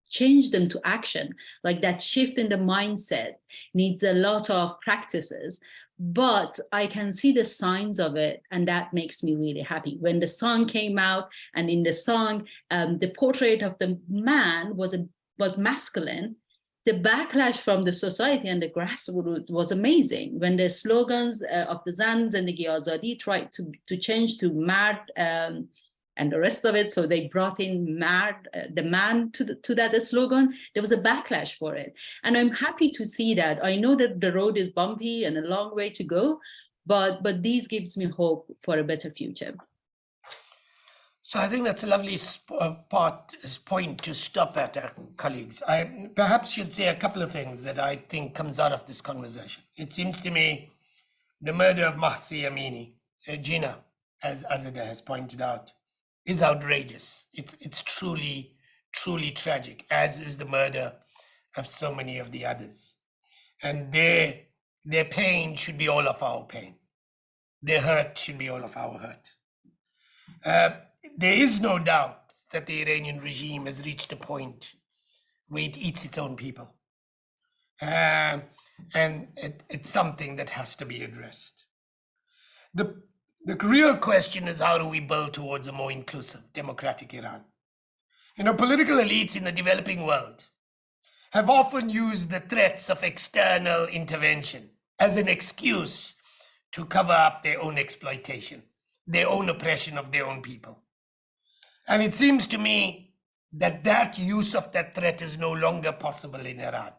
change them to action, like that shift in the mindset needs a lot of practices but I can see the signs of it and that makes me really happy. When the song came out and in the song, um, the portrait of the man was, a, was masculine, the backlash from the society and the grassroots was amazing. When the slogans uh, of the Zan Zendegi Azadi tried to, to change to mad um, and the rest of it. So they brought in mad, uh, the man to, the, to that slogan. There was a backlash for it. And I'm happy to see that. I know that the road is bumpy and a long way to go, but, but these gives me hope for a better future. So I think that's a lovely uh, part, point to stop at, uh, colleagues. I perhaps should say a couple of things that I think comes out of this conversation. It seems to me the murder of Mahsa Amini, uh, Jina, as Azadeh has pointed out, is outrageous. It's it's truly truly tragic, as is the murder of so many of the others, and their their pain should be all of our pain. Their hurt should be all of our hurt. Uh, there is no doubt that the Iranian regime has reached a point where it eats its own people. Uh, and it, it's something that has to be addressed. The the real question is how do we build towards a more inclusive, democratic Iran? You know, political elites in the developing world have often used the threats of external intervention as an excuse to cover up their own exploitation, their own oppression of their own people. And it seems to me that that use of that threat is no longer possible in Iran.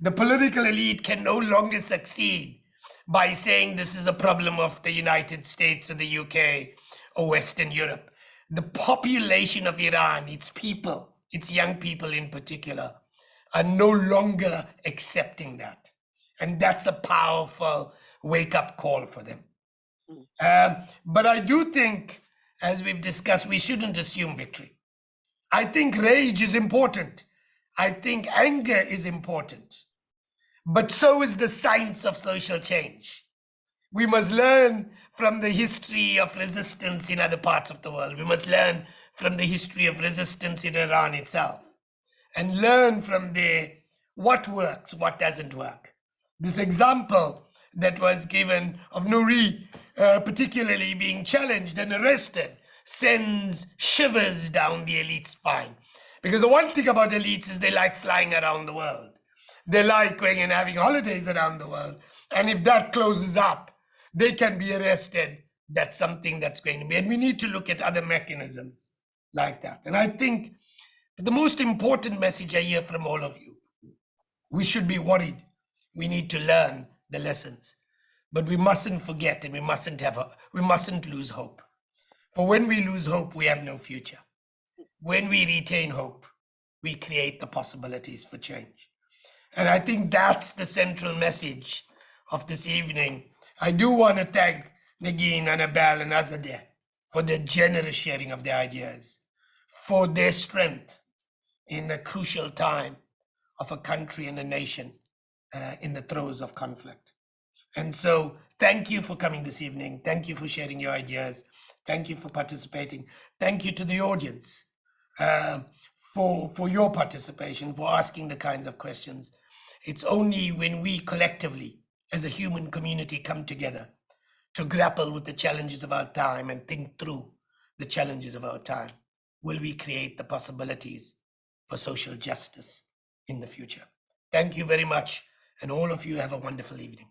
The political elite can no longer succeed by saying this is a problem of the United States or the UK or Western Europe. The population of Iran, its people, its young people in particular, are no longer accepting that. And that's a powerful wake up call for them. Um, but I do think, as we've discussed, we shouldn't assume victory. I think rage is important. I think anger is important. But so is the science of social change. We must learn from the history of resistance in other parts of the world. We must learn from the history of resistance in Iran itself and learn from the what works, what doesn't work. This example that was given of Nouri, uh, particularly being challenged and arrested, sends shivers down the elite spine. Because the one thing about elites is they like flying around the world. They like going and having holidays around the world. And if that closes up, they can be arrested. That's something that's going to be. And we need to look at other mechanisms like that. And I think the most important message I hear from all of you we should be worried. We need to learn the lessons. But we mustn't forget and we mustn't have a, we mustn't lose hope. For when we lose hope, we have no future. When we retain hope, we create the possibilities for change. And I think that's the central message of this evening. I do want to thank Negin, Annabelle, and Azadeh for their generous sharing of their ideas, for their strength in a crucial time of a country and a nation uh, in the throes of conflict. And so, thank you for coming this evening. Thank you for sharing your ideas. Thank you for participating. Thank you to the audience uh, for, for your participation, for asking the kinds of questions. It's only when we collectively, as a human community, come together to grapple with the challenges of our time and think through the challenges of our time will we create the possibilities for social justice in the future. Thank you very much, and all of you have a wonderful evening.